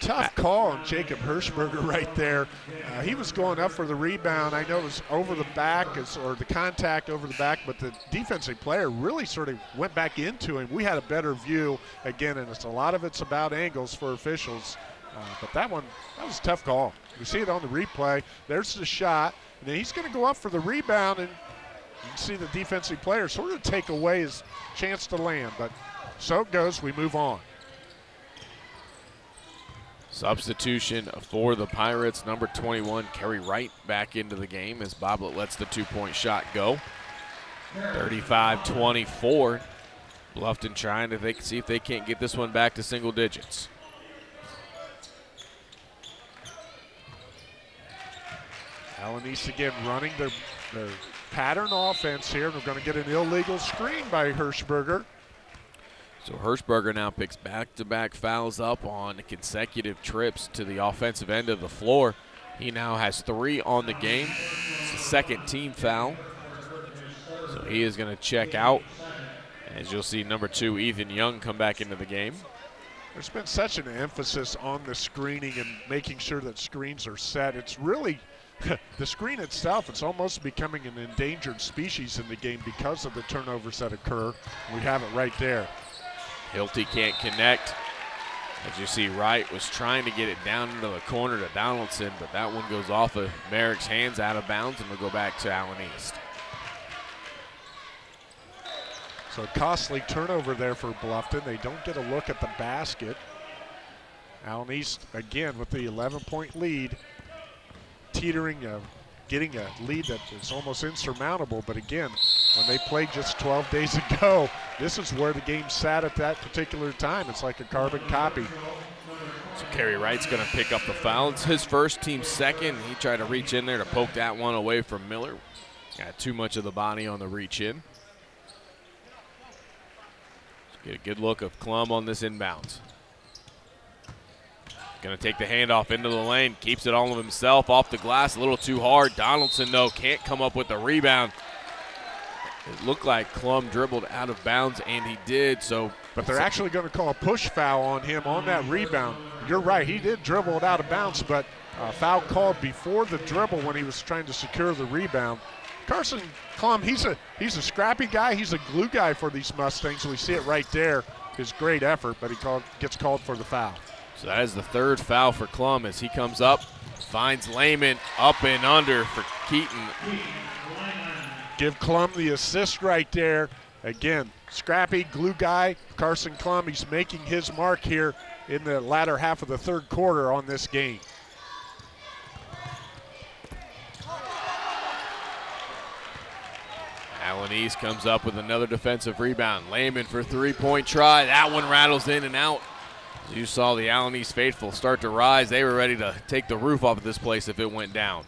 Tough call on Jacob Hirschberger <laughs> right there. Uh, he was going up for the rebound. I know it was over the back or the contact over the back, but the defensive player really sort of went back into him. We had a better view again, and it's a lot of it's about angles for officials. Uh, but that one, that was a tough call. You see it on the replay. There's the shot, and then he's going to go up for the rebound, and you can see the defensive player sort of take away his chance to land. But so it goes. We move on. Substitution for the Pirates, number 21, Kerry Wright back into the game as Boblet lets the two-point shot go. 35-24. Bluffton trying to think, see if they can't get this one back to single digits. East again running their, their pattern offense here. We're going to get an illegal screen by Hirschberger. So Hirschberger now picks back-to-back fouls up on consecutive trips to the offensive end of the floor. He now has three on the game. It's the second team foul. So he is going to check out. As you'll see, number two, Ethan Young, come back into the game. There's been such an emphasis on the screening and making sure that screens are set. It's really <laughs> the screen itself it's almost becoming an endangered species in the game because of the turnovers that occur. We have it right there. Hilty can't connect. As you see, Wright was trying to get it down into the corner to Donaldson, but that one goes off of Merrick's hands out of bounds and will go back to Allen East. So costly turnover there for Bluffton. They don't get a look at the basket. Allen East again with the 11 point lead, teetering, uh, getting a lead that is almost insurmountable. But again, when they played just 12 days <laughs> ago, this is where the game sat at that particular time. It's like a carbon copy. So Kerry Wright's going to pick up the foul. It's his first, team second. He tried to reach in there to poke that one away from Miller. Got too much of the body on the reach in. Get a good look of Clum on this inbounds. Going to take the handoff into the lane. Keeps it all of himself off the glass. A little too hard. Donaldson, though, can't come up with the rebound. It looked like Clum dribbled out of bounds, and he did. So, But they're actually going to call a push foul on him on that rebound. You're right. He did dribble it out of bounds, but uh, foul called before the dribble when he was trying to secure the rebound. Carson Clum, he's a he's a scrappy guy. He's a glue guy for these Mustangs. We see it right there. His great effort, but he called, gets called for the foul. So that is the third foul for Clum as he comes up, finds Lehman up and under for Keaton. Give Clum the assist right there. Again, scrappy glue guy, Carson Clum, He's making his mark here in the latter half of the third quarter on this game. Allen East comes up with another defensive rebound. Lehman for three-point try. That one rattles in and out. As you saw the East faithful start to rise. They were ready to take the roof off of this place if it went down.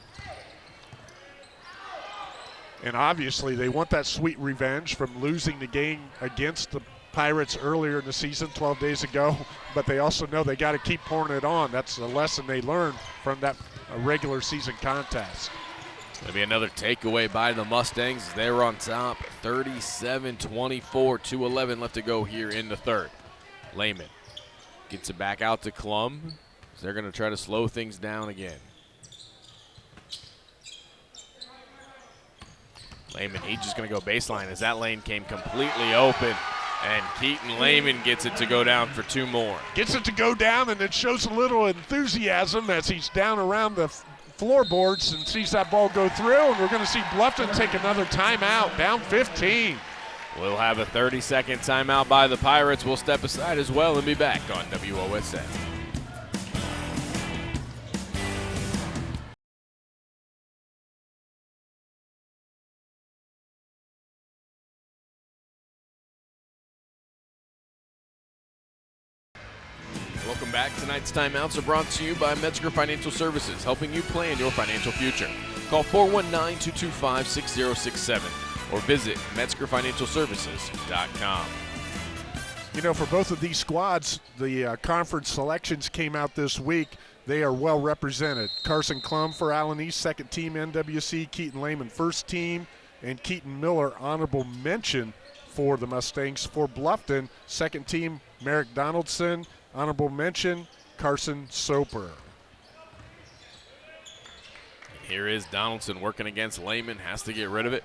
And obviously, they want that sweet revenge from losing the game against the Pirates earlier in the season, 12 days ago. But they also know they got to keep pouring it on. That's the lesson they learned from that uh, regular season contest. Going to be another takeaway by the Mustangs. They're on top, 37-24, 2:11 left to go here in the third. Lehman gets it back out to Klum. They're going to try to slow things down again. Lehman, he's just going to go baseline as that lane came completely open. And Keaton Lehman gets it to go down for two more. Gets it to go down, and it shows a little enthusiasm as he's down around the floorboards and sees that ball go through. And we're going to see Bluffton take another timeout, down 15. We'll have a 30 second timeout by the Pirates. We'll step aside as well and be back on WOSN. Welcome back. Tonight's timeouts are brought to you by Metzger Financial Services, helping you plan your financial future. Call 419 225 6067 or visit MetzgerFinancialServices.com. You know, for both of these squads, the uh, conference selections came out this week. They are well represented. Carson Klum for Allen East, second team NWC. Keaton Lehman, first team. And Keaton Miller, honorable mention for the Mustangs. For Bluffton, second team, Merrick Donaldson. Honorable mention, Carson Soper. Here is Donaldson working against Lehman, has to get rid of it.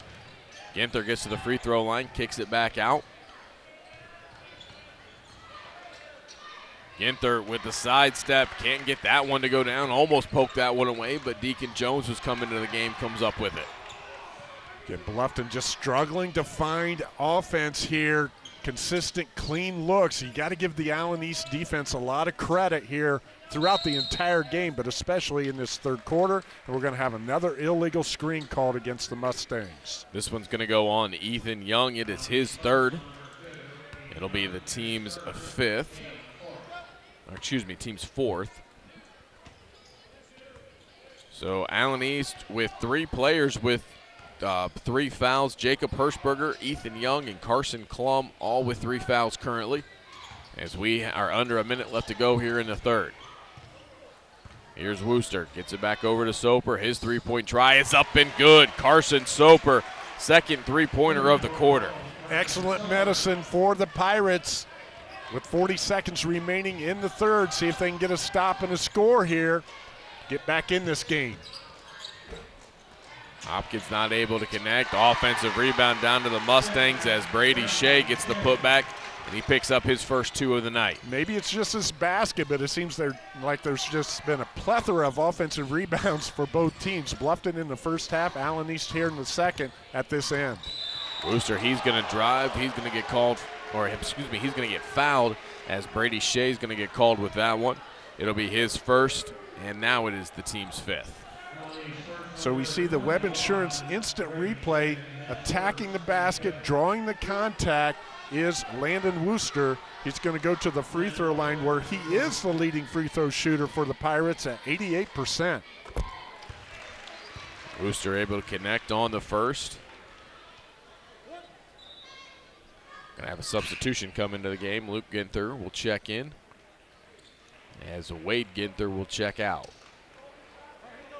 Ginther gets to the free throw line, kicks it back out. Ginther with the sidestep, can't get that one to go down. Almost poked that one away, but Deacon Jones was coming to the game, comes up with it. Again, Bluffton just struggling to find offense here. Consistent, clean looks. You got to give the Allen East defense a lot of credit here throughout the entire game, but especially in this third quarter. And we're going to have another illegal screen called against the Mustangs. This one's going to go on Ethan Young. It is his third. It'll be the team's fifth. Or excuse me, team's fourth. So Allen East with three players with uh, three fouls. Jacob Hirschberger, Ethan Young, and Carson Klum all with three fouls currently. As we are under a minute left to go here in the third. Here's Wooster. Gets it back over to Soper. His three point try is up and good. Carson Soper, second three pointer of the quarter. Excellent medicine for the Pirates with 40 seconds remaining in the third. See if they can get a stop and a score here. Get back in this game. Hopkins not able to connect. Offensive rebound down to the Mustangs as Brady Shea gets the putback and he picks up his first two of the night. Maybe it's just this basket, but it seems there like there's just been a plethora of offensive rebounds for both teams. Bluffton in the first half, Allen East here in the second at this end. Wooster, he's going to drive. He's going to get called, or excuse me, he's going to get fouled as Brady Shea's going to get called with that one. It'll be his first, and now it is the team's fifth. So we see the Webb Insurance instant replay attacking the basket, drawing the contact, is Landon Wooster. He's going to go to the free throw line where he is the leading free throw shooter for the Pirates at 88%. Wooster able to connect on the first. Going to have a substitution come into the game. Luke Ginther will check in as Wade Ginther will check out.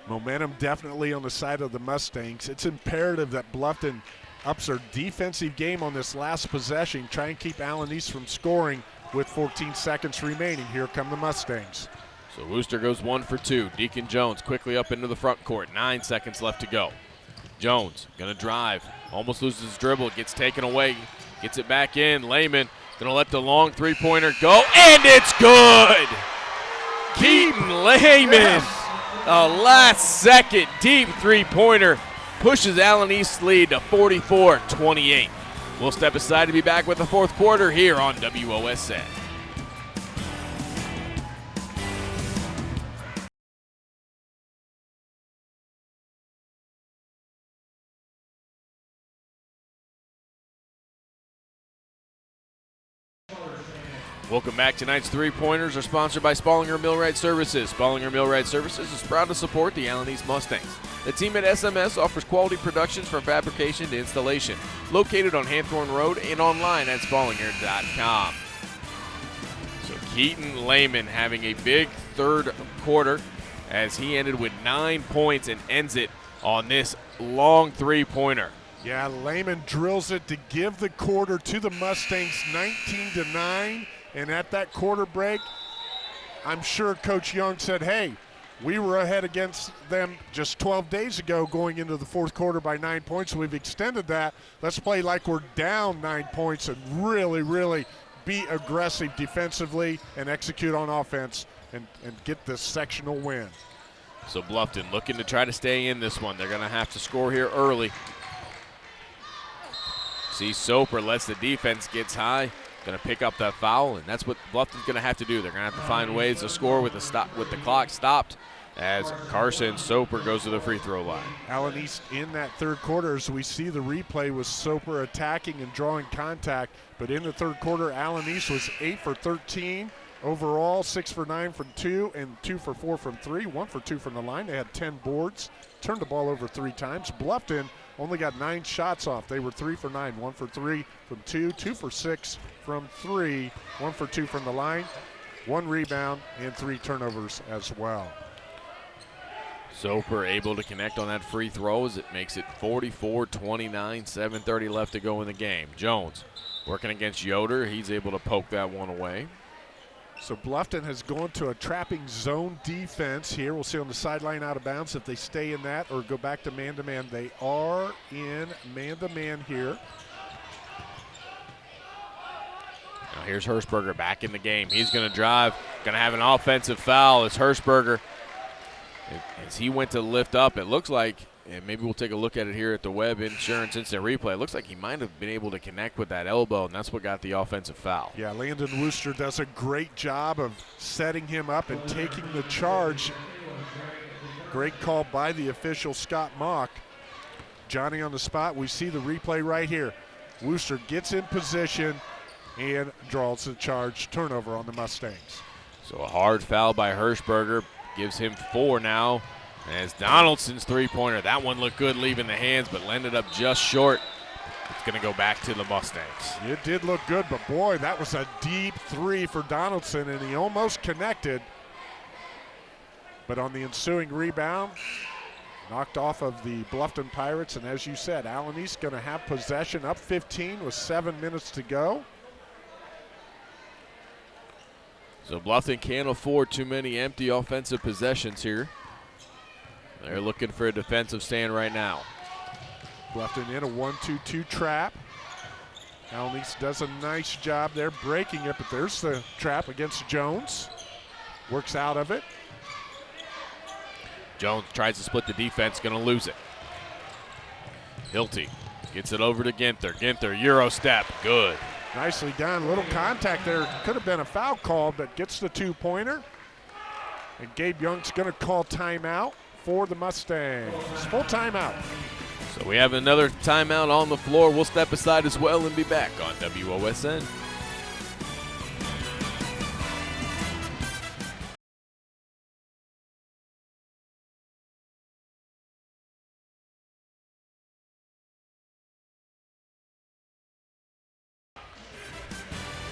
Momentum definitely on the side of the Mustangs. It's imperative that Bluffton ups their defensive game on this last possession, try and keep Allen East from scoring with 14 seconds remaining. Here come the Mustangs. So Wooster goes one for two. Deacon Jones quickly up into the front court. Nine seconds left to go. Jones gonna drive, almost loses his dribble, gets taken away, gets it back in. Lehman gonna let the long three-pointer go, and it's good. Keaton Lehman, yes. A last second deep three-pointer pushes Allen East's lead to 44 28. We'll step aside to be back with the fourth quarter here on WOSN. Welcome back. Tonight's three pointers are sponsored by Spallinger Millwright Services. Spallinger Millwright Services is proud to support the Allen East Mustangs. The team at SMS offers quality productions from fabrication to installation. Located on Hanthorn Road and online at spallinger.com. So Keaton Lehman having a big third quarter as he ended with nine points and ends it on this long three pointer. Yeah, Lehman drills it to give the quarter to the Mustangs 19 to 9. And at that quarter break, I'm sure Coach Young said, hey, we were ahead against them just 12 days ago going into the fourth quarter by nine points. We've extended that. Let's play like we're down nine points and really, really be aggressive defensively and execute on offense and, and get this sectional win. So Bluffton looking to try to stay in this one. They're going to have to score here early. See Soper lets the defense gets high going to pick up that foul, and that's what Bluffton's going to have to do. They're going to have to find ways to score with the stop with the clock stopped as Carson Soper goes to the free throw line. Allen East in that third quarter, as we see the replay, was Soper attacking and drawing contact. But in the third quarter, Allen East was 8 for 13 overall, 6 for 9 from 2, and 2 for 4 from 3, 1 for 2 from the line. They had 10 boards, turned the ball over three times. Bluffton only got nine shots off. They were 3 for 9, 1 for 3 from 2, 2 for 6 from three, one for two from the line, one rebound, and three turnovers as well. Soper able to connect on that free throw as it makes it 44-29, 7.30 left to go in the game. Jones working against Yoder. He's able to poke that one away. So Bluffton has gone to a trapping zone defense here. We'll see on the sideline out of bounds if they stay in that or go back to man-to-man. -man. They are in man-to-man -man here. Now here's Hirschberger back in the game. He's going to drive, going to have an offensive foul as Hirschberger, as he went to lift up, it looks like, and maybe we'll take a look at it here at the Webb Insurance Instant Replay. It looks like he might have been able to connect with that elbow, and that's what got the offensive foul. Yeah, Landon Wooster does a great job of setting him up and taking the charge. Great call by the official, Scott Mock. Johnny on the spot. We see the replay right here. Wooster gets in position, and draws the charge turnover on the Mustangs. So a hard foul by Hirschberger gives him four now. As Donaldson's three-pointer, that one looked good leaving the hands, but landed up just short. It's going to go back to the Mustangs. It did look good, but boy, that was a deep three for Donaldson, and he almost connected. But on the ensuing rebound, knocked off of the Bluffton Pirates, and as you said, Allen East going to have possession up 15 with seven minutes to go. So Bluffton can't afford too many empty offensive possessions here. They're looking for a defensive stand right now. Bluffton in a 1 2 2 trap. Allen does a nice job there breaking it, but there's the trap against Jones. Works out of it. Jones tries to split the defense, going to lose it. Hilty gets it over to Ginther. Ginther, Euro step, good. Nicely done. Little contact there. Could have been a foul call, but gets the two pointer. And Gabe Young's going to call timeout for the Mustangs. Full timeout. So we have another timeout on the floor. We'll step aside as well and be back on WOSN.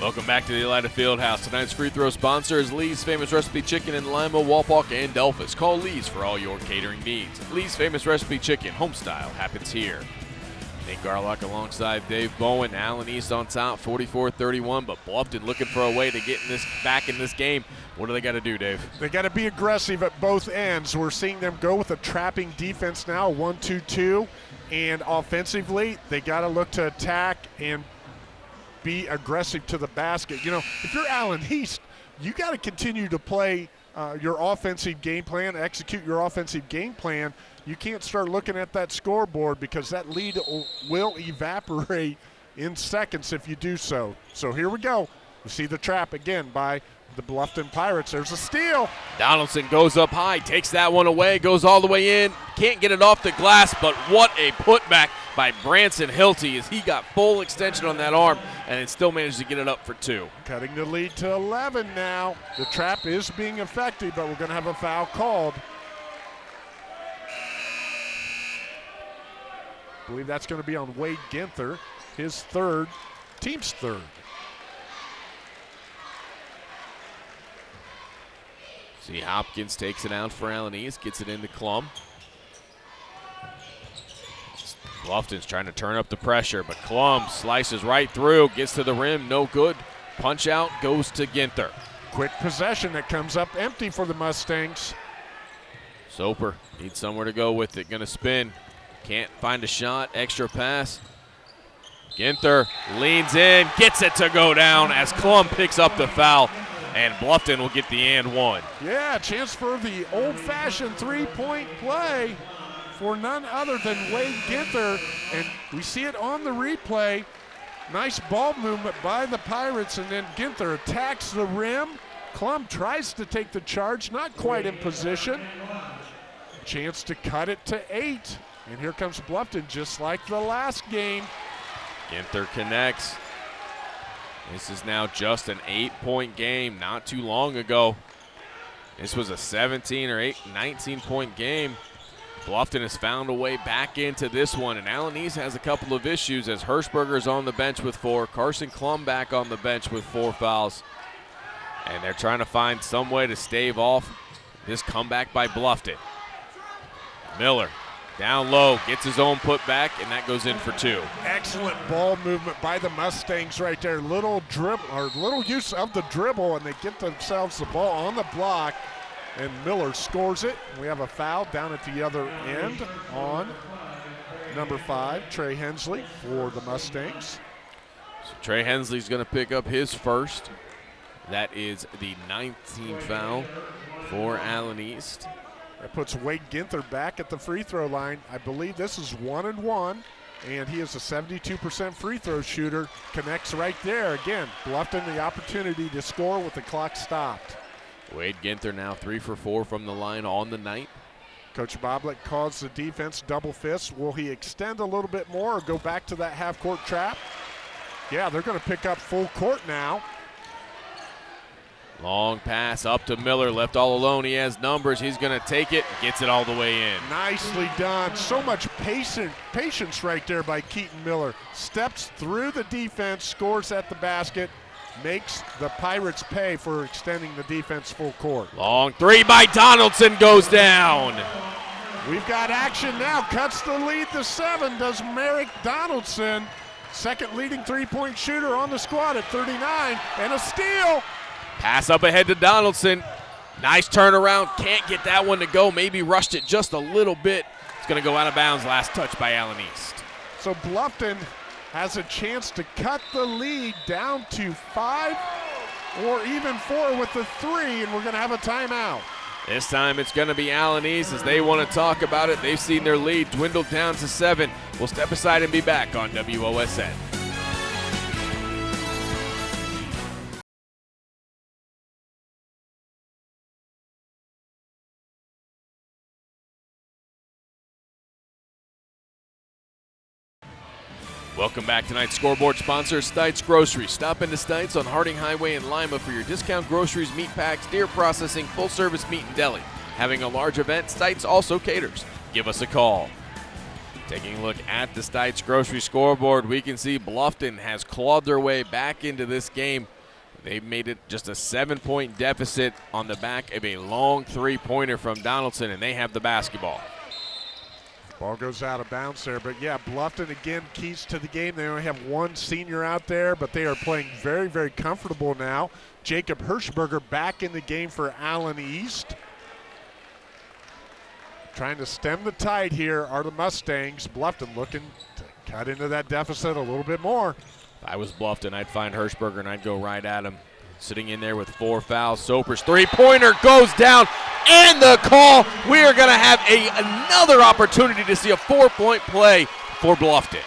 Welcome back to the Elida Fieldhouse. Tonight's free throw sponsor is Lee's Famous Recipe Chicken in Lima, Wapak, and Delphos. Call Lee's for all your catering needs. Lee's Famous Recipe Chicken, home style, happens here. Nate Garlock alongside Dave Bowen. Allen East on top, 44-31, but Bluffton looking for a way to get in this back in this game. What do they got to do, Dave? They got to be aggressive at both ends. We're seeing them go with a trapping defense now, 1-2-2, and offensively, they got to look to attack and be aggressive to the basket. You know, if you're Allen East, you got to continue to play uh, your offensive game plan, execute your offensive game plan. You can't start looking at that scoreboard because that lead will evaporate in seconds if you do so. So here we go. We see the trap again by the Bluffton Pirates. There's a steal. Donaldson goes up high, takes that one away, goes all the way in. Can't get it off the glass, but what a putback by Branson Hilty as he got full extension on that arm and it still managed to get it up for two. Cutting the lead to 11 now. The trap is being effective, but we're going to have a foul called. I believe that's going to be on Wade Ginther, his third, team's third. See, Hopkins takes it out for East, gets it into Clum. Bluffton's trying to turn up the pressure, but Clum slices right through, gets to the rim, no good. Punch out goes to Ginther. Quick possession that comes up empty for the Mustangs. Soper needs somewhere to go with it, gonna spin. Can't find a shot, extra pass. Ginther leans in, gets it to go down as Clum picks up the foul, and Bluffton will get the and one. Yeah, chance for the old-fashioned three-point play for none other than Wade Ginther. And we see it on the replay. Nice ball movement by the Pirates, and then Ginther attacks the rim. Clum tries to take the charge, not quite in position. Chance to cut it to eight. And here comes Bluffton, just like the last game. Ginther connects. This is now just an eight-point game. Not too long ago, this was a 17 or 8, 19-point game. Bluffton has found a way back into this one, and Allen East has a couple of issues as Hirschberger is on the bench with four, Carson Clum back on the bench with four fouls. And they're trying to find some way to stave off this comeback by Bluffton. Miller down low, gets his own put back, and that goes in for two. Excellent ball movement by the Mustangs right there. Little dribble or little use of the dribble, and they get themselves the ball on the block and Miller scores it. We have a foul down at the other end on number five, Trey Hensley for the Mustangs. So Trey Hensley's going to pick up his first. That is the 19th foul for Allen East. That puts Wade Ginther back at the free throw line. I believe this is one and one, and he is a 72% free throw shooter. Connects right there. Again, Bluffton the opportunity to score with the clock stopped. Wade Ginther now three for four from the line on the night. Coach Boblet calls the defense double fist. Will he extend a little bit more or go back to that half court trap? Yeah, they're going to pick up full court now. Long pass up to Miller, left all alone. He has numbers. He's going to take it, gets it all the way in. Nicely done. So much patient, patience right there by Keaton Miller. Steps through the defense, scores at the basket makes the Pirates pay for extending the defense full court. Long three by Donaldson goes down. We've got action now. Cuts the lead to seven. Does Merrick Donaldson, second leading three-point shooter on the squad at 39, and a steal. Pass up ahead to Donaldson. Nice turnaround. Can't get that one to go. Maybe rushed it just a little bit. It's going to go out of bounds. Last touch by Allen East. So Bluffton has a chance to cut the lead down to five or even four with the three, and we're going to have a timeout. This time it's going to be Allen East as they want to talk about it. They've seen their lead dwindle down to seven. We'll step aside and be back on WOSN. Welcome back. Tonight's scoreboard sponsor, Stites Grocery. Stop into Stites on Harding Highway in Lima for your discount groceries, meat packs, deer processing, full service meat and deli. Having a large event, Stites also caters. Give us a call. Taking a look at the Stites Grocery scoreboard, we can see Bluffton has clawed their way back into this game. They've made it just a seven point deficit on the back of a long three pointer from Donaldson, and they have the basketball. Ball goes out of bounds there, but yeah, Bluffton again keys to the game. They only have one senior out there, but they are playing very, very comfortable now. Jacob Hirschberger back in the game for Allen East. Trying to stem the tide here are the Mustangs. Bluffton looking to cut into that deficit a little bit more. If I was Bluffton, I'd find Hirschberger and I'd go right at him. Sitting in there with four fouls. Soper's three-pointer goes down, and the call. We are going to have a, another opportunity to see a four-point play for Bluffton.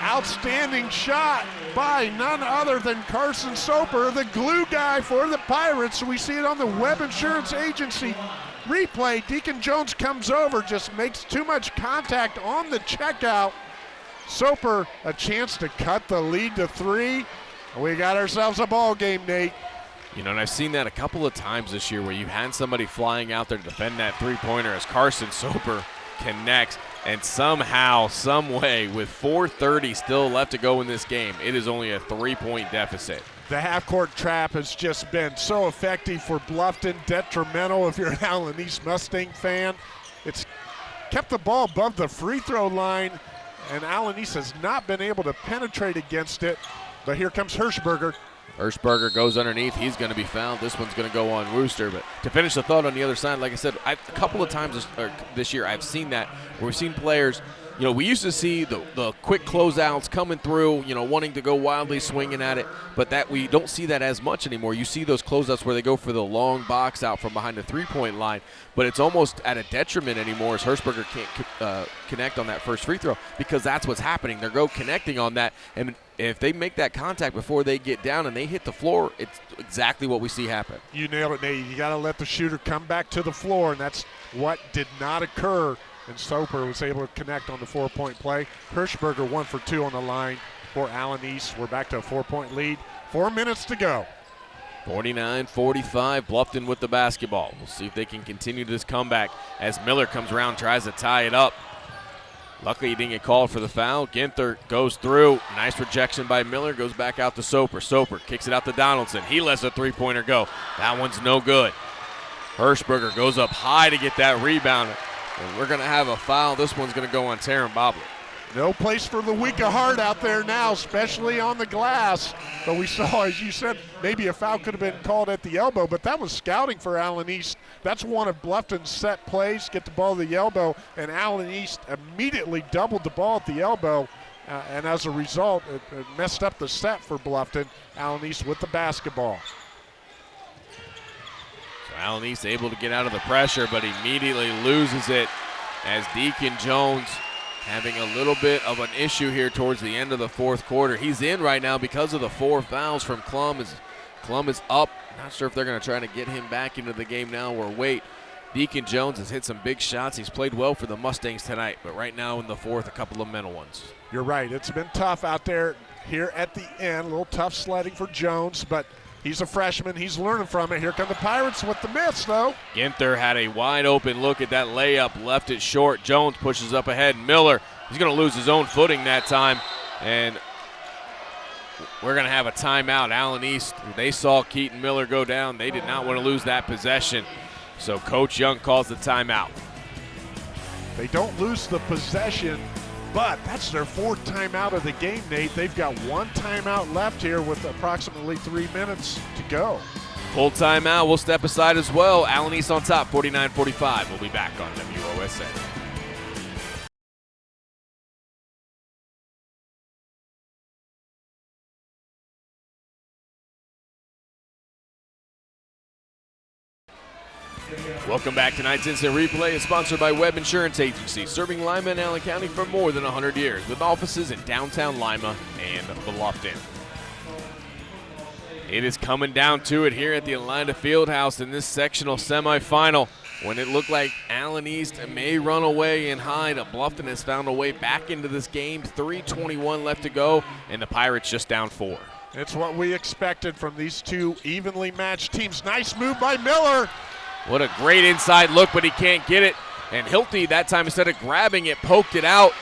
Outstanding shot by none other than Carson Soper, the glue guy for the Pirates. We see it on the Webb Insurance Agency replay. Deacon Jones comes over, just makes too much contact on the checkout. Soper a chance to cut the lead to three. We got ourselves a ball game, Nate. You know, and I've seen that a couple of times this year where you've had somebody flying out there to defend that three-pointer as Carson <laughs> Soper connects, and somehow, some way, with 4.30 still left to go in this game, it is only a three-point deficit. The half-court trap has just been so effective for Bluffton, detrimental if you're an Allen East Mustang fan. It's kept the ball above the free throw line, and Allen East has not been able to penetrate against it. But here comes Hirschberger. Hirschberger goes underneath. He's going to be fouled. This one's going to go on Wooster. But to finish the thought on the other side, like I said, I've, a couple of times this, this year I've seen that where we've seen players – you know, we used to see the, the quick closeouts coming through, you know, wanting to go wildly swinging at it, but that we don't see that as much anymore. You see those closeouts where they go for the long box out from behind the three point line, but it's almost at a detriment anymore as Hirschberger can't uh, connect on that first free throw because that's what's happening. They're go connecting on that, and if they make that contact before they get down and they hit the floor, it's exactly what we see happen. You nailed it, Nate. You got to let the shooter come back to the floor, and that's what did not occur and Soper was able to connect on the four-point play. Hirschberger one for two on the line for Allen East. We're back to a four-point lead. Four minutes to go. 49-45, Bluffton with the basketball. We'll see if they can continue this comeback as Miller comes around, tries to tie it up. Luckily, he didn't get called for the foul. Ginther goes through. Nice rejection by Miller. Goes back out to Soper. Soper kicks it out to Donaldson. He lets a three-pointer go. That one's no good. Hirschberger goes up high to get that rebound. And we're going to have a foul. This one's going to go on Taryn Boblet. No place for the weak of heart out there now, especially on the glass. But we saw, as you said, maybe a foul could have been called at the elbow, but that was scouting for Allen East. That's one of Bluffton's set plays, get the ball to the elbow, and Allen East immediately doubled the ball at the elbow. Uh, and as a result, it, it messed up the set for Bluffton. Allen East with the basketball. East able to get out of the pressure, but immediately loses it as Deacon Jones having a little bit of an issue here towards the end of the fourth quarter. He's in right now because of the four fouls from Clum. As Clum is up. Not sure if they're going to try to get him back into the game now or wait. Deacon Jones has hit some big shots. He's played well for the Mustangs tonight, but right now in the fourth, a couple of mental ones. You're right. It's been tough out there here at the end. A little tough sledding for Jones, but – He's a freshman. He's learning from it. Here come the Pirates with the miss, though. Ginther had a wide open look at that layup, left it short. Jones pushes up ahead. Miller, he's going to lose his own footing that time. And we're going to have a timeout. Allen East, they saw Keaton Miller go down. They did not want to lose that possession. So Coach Young calls the timeout. They don't lose the possession but that's their fourth timeout of the game, Nate. They've got one timeout left here with approximately three minutes to go. Full timeout. We'll step aside as well. Allen East on top, 49-45. We'll be back on WOSN. Welcome back. Tonight's instant replay is sponsored by Webb Insurance Agency, serving Lima and Allen County for more than 100 years, with offices in downtown Lima and Bluffton. It is coming down to it here at the Elida Fieldhouse in this sectional semifinal. When it looked like Allen East may run away and hide, Bluffton has found a way back into this game. 3:21 left to go, and the Pirates just down four. It's what we expected from these two evenly matched teams. Nice move by Miller. What a great inside look, but he can't get it. And Hilty, that time, instead of grabbing it, poked it out.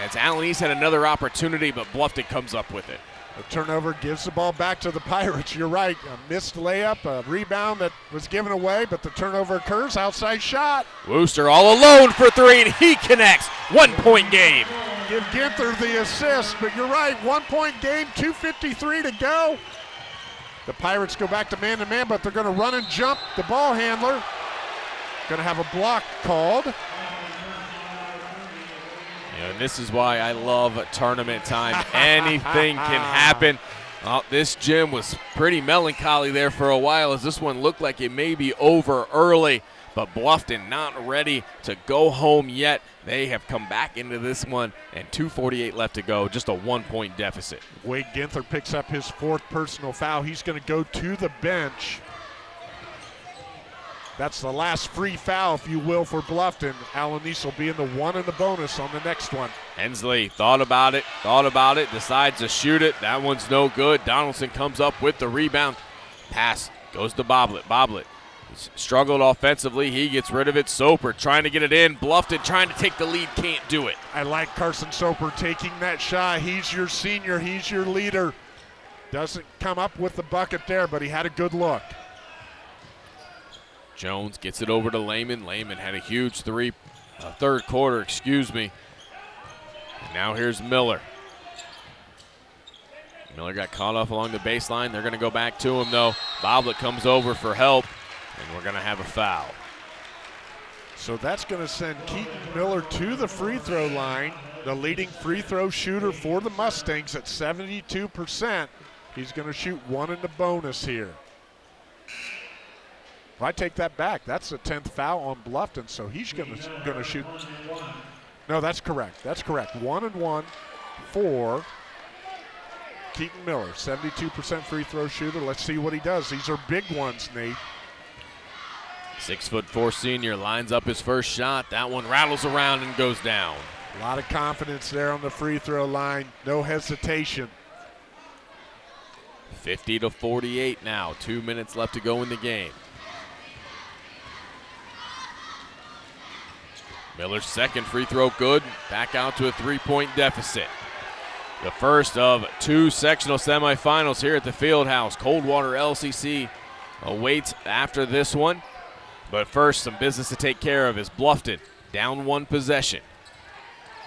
As Allen East had another opportunity, but Bluffton comes up with it. The turnover gives the ball back to the <laughs> Pirates. You're right. A missed layup, a rebound that was given away, but the turnover occurs. Outside shot. Wooster all alone for three, and he connects. One point game. Give Ginther the assist, but you're right. One point game, 2.53 to go. The Pirates go back to man to man, but they're going to run and jump the ball handler. Going to have a block called. and this is why I love tournament time. <laughs> Anything can happen. Oh, this gym was pretty melancholy there for a while as this one looked like it may be over early. But Bluffton not ready to go home yet. They have come back into this one, and 2.48 left to go, just a one point deficit. Wade Ginther picks up his fourth personal foul. He's going to go to the bench. That's the last free foul, if you will, for Bluffton. Allen East will be in the one and the bonus on the next one. Hensley thought about it, thought about it, decides to shoot it. That one's no good. Donaldson comes up with the rebound. Pass goes to Boblet. Boblet struggled offensively. He gets rid of it. Soper trying to get it in. Bluffton. trying to take the lead. Can't do it. I like Carson Soper taking that shot. He's your senior. He's your leader. Doesn't come up with the bucket there, but he had a good look. Jones gets it over to Lehman. Lehman had a huge three, uh, third quarter, excuse me. And now here's Miller. Miller got caught off along the baseline. They're going to go back to him, though. Boblet comes over for help, and we're going to have a foul. So that's going to send Keaton Miller to the free throw line, the leading free throw shooter for the Mustangs at 72%. He's going to shoot one in the bonus here. If I take that back, that's the 10th foul on Bluffton, so he's going to going to shoot. No, that's correct. That's correct. One and one for Keaton Miller, 72% free throw shooter. Let's see what he does. These are big ones, Nate. Six foot four senior lines up his first shot. That one rattles around and goes down. A lot of confidence there on the free throw line. No hesitation. 50 to 48 now. Two minutes left to go in the game. Miller's second free throw good. Back out to a three point deficit. The first of two sectional semifinals here at the Fieldhouse. Coldwater LCC awaits after this one. But first, some business to take care of is Bluffton down one possession.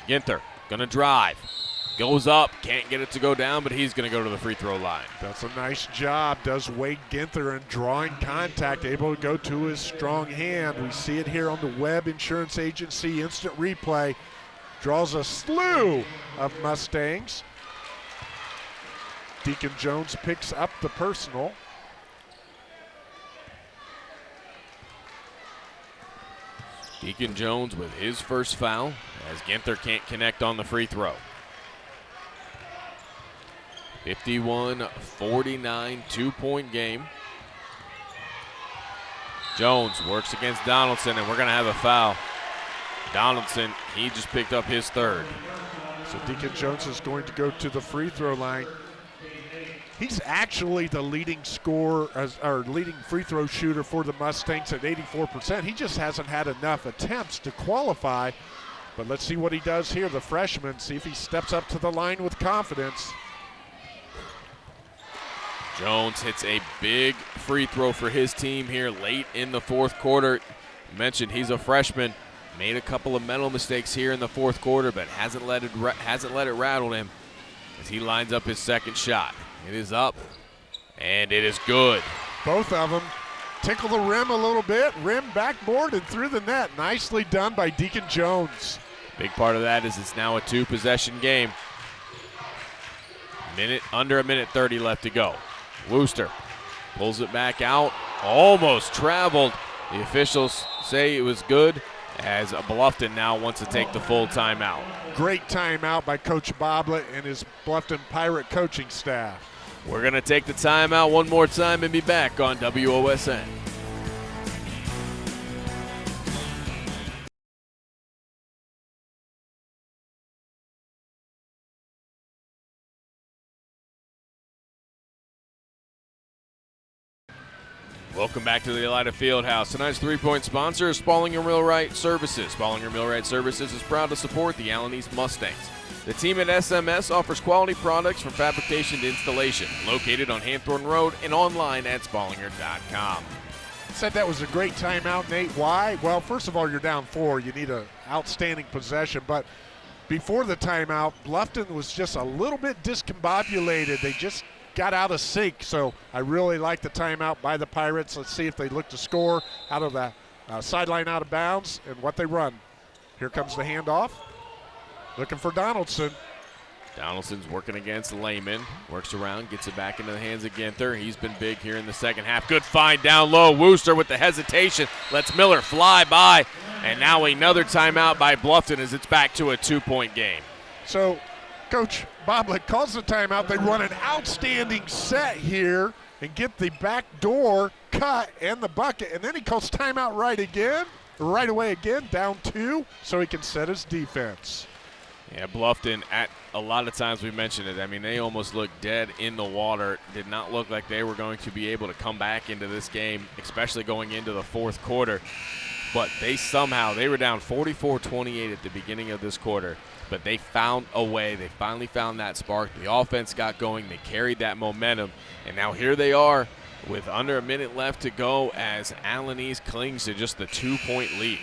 Ginther gonna drive. Goes up, can't get it to go down, but he's going to go to the free throw line. That's a nice job, does Wade Ginther in drawing contact, able to go to his strong hand. We see it here on the Webb Insurance Agency instant replay. Draws a slew of Mustangs. Deacon Jones picks up the personal. Deacon Jones with his first foul as Ginther can't connect on the free throw. 51 49, two point game. Jones works against Donaldson, and we're going to have a foul. Donaldson, he just picked up his third. So Deacon Jones is going to go to the free throw line. He's actually the leading scorer, or leading free throw shooter for the Mustangs at 84%. He just hasn't had enough attempts to qualify. But let's see what he does here, the freshman. See if he steps up to the line with confidence. Jones hits a big free throw for his team here late in the fourth quarter. You mentioned he's a freshman, made a couple of mental mistakes here in the fourth quarter, but hasn't let it hasn't let it rattle him as he lines up his second shot. It is up, and it is good. Both of them tickle the rim a little bit, rim backboard and through the net. Nicely done by Deacon Jones. Big part of that is it's now a two possession game. Minute under a minute 30 left to go. Wooster pulls it back out, almost traveled. The officials say it was good as Bluffton now wants to take the full timeout. Great timeout by Coach Boblet and his Bluffton Pirate coaching staff. We're going to take the timeout one more time and be back on WOSN. Welcome back to the Elida Fieldhouse. Tonight's three-point sponsor is Spallinger Millwright Services. Spallinger Millwright Services is proud to support the Allen East Mustangs. The team at SMS offers quality products from fabrication to installation. Located on Hanthorn Road and online at spallinger.com. Said that was a great timeout, Nate. Why? Well, first of all, you're down four. You need an outstanding possession, but before the timeout, Bluffton was just a little bit discombobulated. They just got out of sync. So I really like the timeout by the Pirates. Let's see if they look to score out of the uh, sideline out of bounds and what they run. Here comes the handoff. Looking for Donaldson. Donaldson's working against Lehman. Works around, gets it back into the hands of Ginther. He's been big here in the second half. Good find down low. Wooster with the hesitation lets Miller fly by. And now another timeout by Bluffton as it's back to a two point game. So Coach Boblet calls the timeout. They run an outstanding set here and get the back door cut and the bucket. And then he calls timeout right again, right away again, down two, so he can set his defense. Yeah, Bluffton, at a lot of times we mentioned it. I mean, they almost looked dead in the water. Did not look like they were going to be able to come back into this game, especially going into the fourth quarter. But they somehow, they were down 44 28 at the beginning of this quarter but they found a way. They finally found that spark. The offense got going. They carried that momentum. And now here they are with under a minute left to go as Allen East clings to just the two point lead.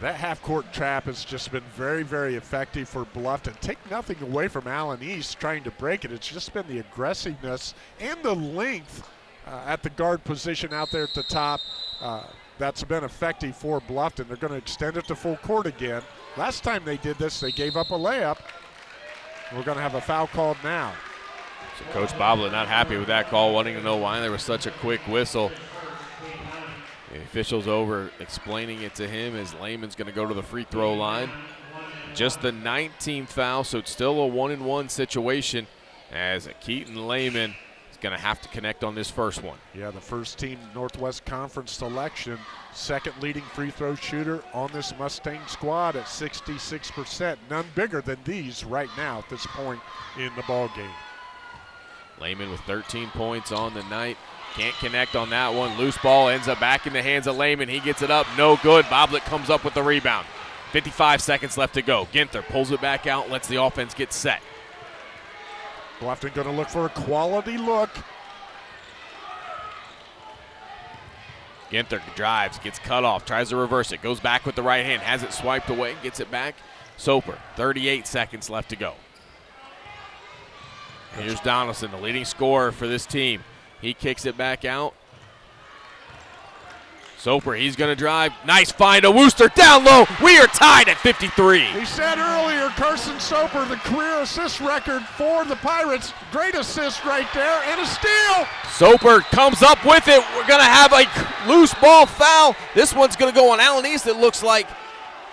That half court trap has just been very, very effective for Bluffton. Take nothing away from Allen East trying to break it. It's just been the aggressiveness and the length uh, at the guard position out there at the top. Uh, that's been effective for Bluffton. They're going to extend it to full court again. Last time they did this, they gave up a layup. We're going to have a foul called now. So Coach Boblet not happy with that call, wanting to know why there was such a quick whistle. The official's over explaining it to him as Lehman's going to go to the free throw line. Just the 19th foul, so it's still a one and one situation as Keaton Lehman is going to have to connect on this first one. Yeah, the first team Northwest Conference selection, second leading free throw shooter on this Mustang squad at 66%. None bigger than these right now at this point in the ball game. Lehman with 13 points on the night. Can't connect on that one. Loose ball ends up back in the hands of Lehman. He gets it up. No good. Boblet comes up with the rebound. 55 seconds left to go. Ginther pulls it back out, lets the offense get set. Bluffton going to look for a quality look. Ginther drives, gets cut off, tries to reverse it, goes back with the right hand, has it swiped away, gets it back. Soper, 38 seconds left to go. Here's Donaldson, the leading scorer for this team. He kicks it back out. Soper, he's going to drive. Nice find to Wooster down low. We are tied at 53. He said earlier, Carson Soper, the career assist record for the Pirates. Great assist right there and a steal. Soper comes up with it. We're going to have a loose ball foul. This one's going to go on Allen East, it looks like.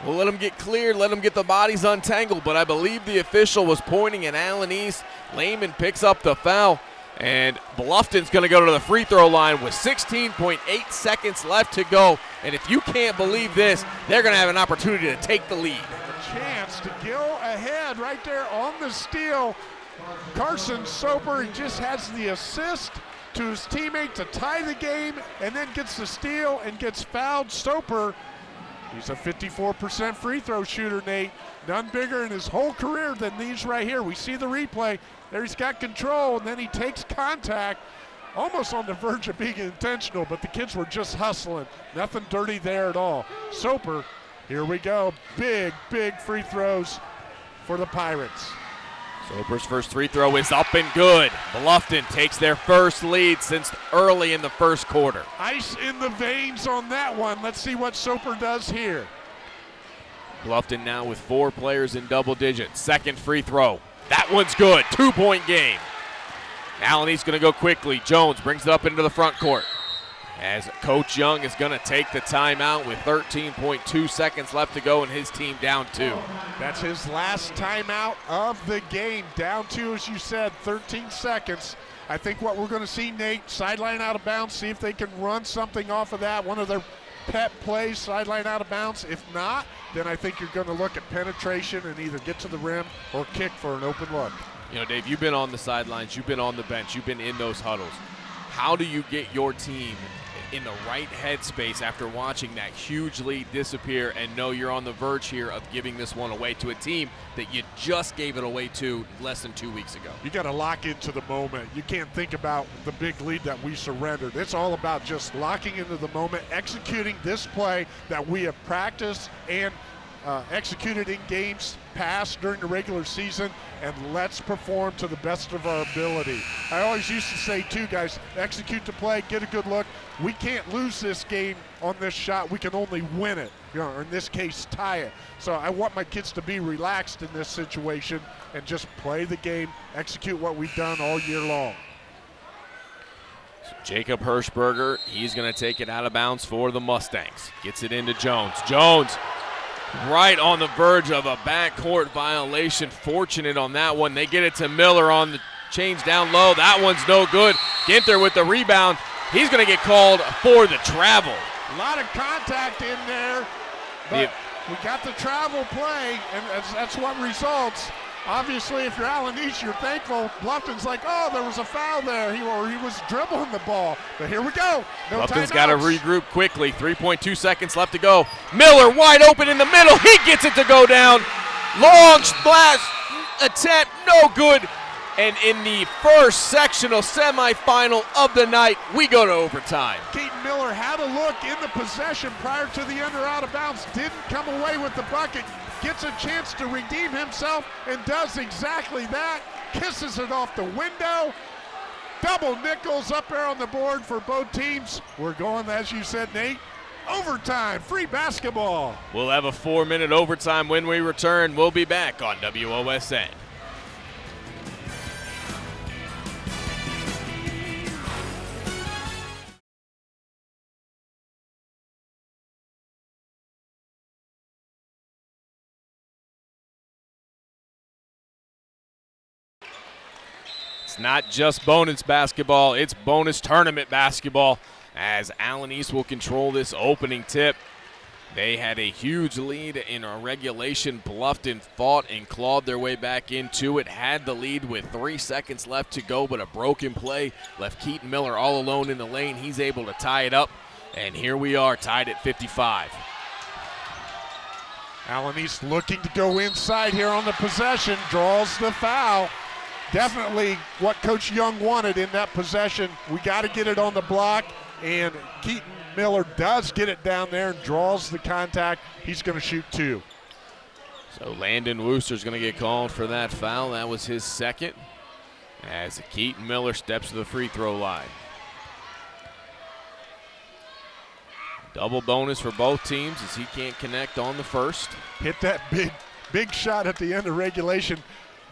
We'll let him get cleared, let him get the bodies untangled, but I believe the official was pointing at Allen East. Lehman picks up the foul. And Bluffton's going to go to the free throw line with 16.8 seconds left to go. And if you can't believe this, they're going to have an opportunity to take the lead. A chance to go ahead right there on the steal. Carson Soper, just has the assist to his teammate to tie the game and then gets the steal and gets fouled. Soper, he's a 54% free throw shooter, Nate. None bigger in his whole career than these right here. We see the replay. There he's got control, and then he takes contact almost on the verge of being intentional, but the kids were just hustling. Nothing dirty there at all. Soper, here we go. Big, big free throws for the Pirates. Soper's first free throw is up and good. Bluffton takes their first lead since early in the first quarter. Ice in the veins on that one. Let's see what Soper does here. Bluffton now with four players in double digits. Second free throw. That one's good. Two point game. Allen East going to go quickly. Jones brings it up into the front court. as Coach Young is going to take the timeout with 13.2 seconds left to go and his team down two. That's his last timeout of the game. Down two, as you said, 13 seconds. I think what we're going to see, Nate, sideline out of bounds, see if they can run something off of that. One of their pet plays, sideline out of bounds. If not, then I think you're going to look at penetration and either get to the rim or kick for an open look. You know, Dave, you've been on the sidelines, you've been on the bench, you've been in those huddles. How do you get your team in the right headspace after watching that huge lead disappear and know you're on the verge here of giving this one away to a team that you just gave it away to less than two weeks ago? You got to lock into the moment. You can't think about the big lead that we surrendered. It's all about just locking into the moment, executing this play that we have practiced and uh, executed in games past during the regular season, and let's perform to the best of our ability. I always used to say, too, guys, execute the play, get a good look. We can't lose this game on this shot. We can only win it, you know, or in this case, tie it. So I want my kids to be relaxed in this situation and just play the game, execute what we've done all year long. Jacob Hirschberger, he's going to take it out of bounds for the Mustangs. Gets it into Jones. Jones right on the verge of a backcourt violation. Fortunate on that one. They get it to Miller on the change down low. That one's no good. Ginther with the rebound. He's going to get called for the travel. A lot of contact in there, but we got the travel play, and that's, that's what results. Obviously, if you're Allen East, you're thankful. Bluffton's like, oh, there was a foul there. He, or he was dribbling the ball. But here we go. No Bluffton's got to regroup quickly. 3.2 seconds left to go. Miller wide open in the middle. He gets it to go down. Long splash attempt, no good. And in the first sectional semifinal of the night, we go to overtime. Keaton Miller had a look in the possession prior to the under out of bounds, didn't come away with the bucket, gets a chance to redeem himself and does exactly that. Kisses it off the window. Double nickels up there on the board for both teams. We're going, as you said, Nate, overtime, free basketball. We'll have a four minute overtime when we return. We'll be back on WOSN. Not just bonus basketball, it's bonus tournament basketball as Allen East will control this opening tip. They had a huge lead in a regulation, Bluffton fought and clawed their way back into it. Had the lead with three seconds left to go, but a broken play left Keaton Miller all alone in the lane. He's able to tie it up, and here we are tied at 55. Allen East looking to go inside here on the possession, draws the foul definitely what Coach Young wanted in that possession. We got to get it on the block, and Keaton Miller does get it down there and draws the contact. He's going to shoot two. So Landon Wooster's going to get called for that foul. That was his second as Keaton Miller steps to the free throw line. Double bonus for both teams as he can't connect on the first. Hit that big, big shot at the end of regulation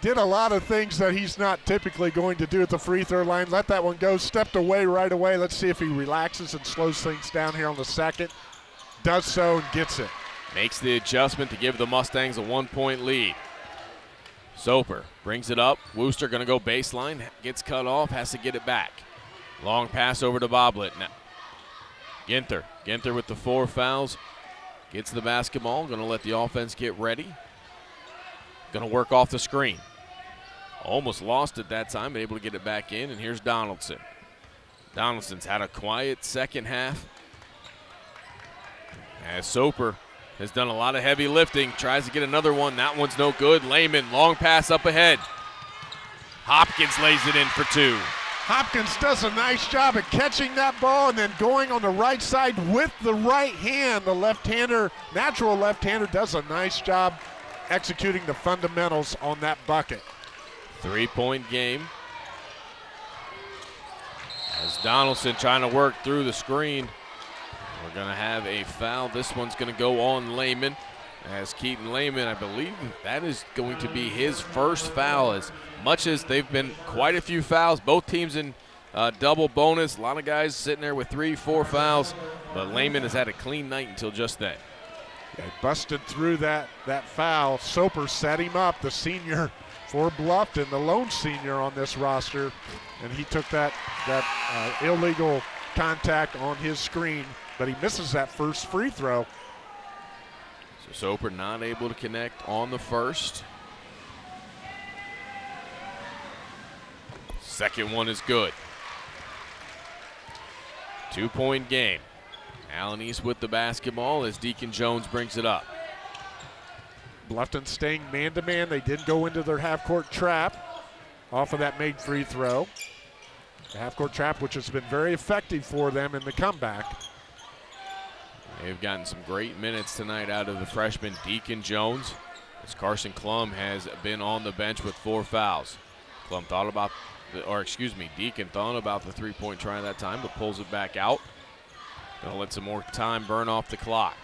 did a lot of things that he's not typically going to do at the free throw line. Let that one go, stepped away right away. Let's see if he relaxes and slows things down here on the second. Does so and gets it. Makes the adjustment to give the Mustangs a one point lead. Soper brings it up. Wooster going to go baseline, gets cut off, has to get it back. Long pass over to Boblet. Now, Ginther. Ginther with the four fouls. Gets the basketball. Going to let the offense get ready. Going to work off the screen. Almost lost it that time, able to get it back in. And here's Donaldson. Donaldson's had a quiet second half. As Soper has done a lot of heavy lifting, tries to get another one. That one's no good. Lehman, long pass up ahead. Hopkins lays it in for two. Hopkins does a nice job of catching that ball and then going on the right side with the right hand. The left-hander, natural left-hander, does a nice job executing the fundamentals on that bucket. Three point game. As Donaldson trying to work through the screen. We're going to have a foul. This one's going to go on Lehman. As Keaton Lehman, I believe that is going to be his first foul. As much as they've been quite a few fouls, both teams in uh, double bonus. A lot of guys sitting there with three, four fouls, but Lehman has had a clean night until just then. Yeah, busted through that, that foul. Soper set him up, the senior for Bluffton, the lone senior on this roster, and he took that, that uh, illegal contact on his screen, but he misses that first free throw. So Soper not able to connect on the first. Second one is good. Two point game. Allen East with the basketball as Deacon Jones brings it up. Bluffton staying man to man. They did go into their half court trap off of that made free throw. The half court trap, which has been very effective for them in the comeback. They've gotten some great minutes tonight out of the freshman Deacon Jones, as Carson Klum has been on the bench with four fouls. Klum thought about, the, or excuse me, Deacon thought about the three point try that time, but pulls it back out. Gonna let some more time burn off the clock.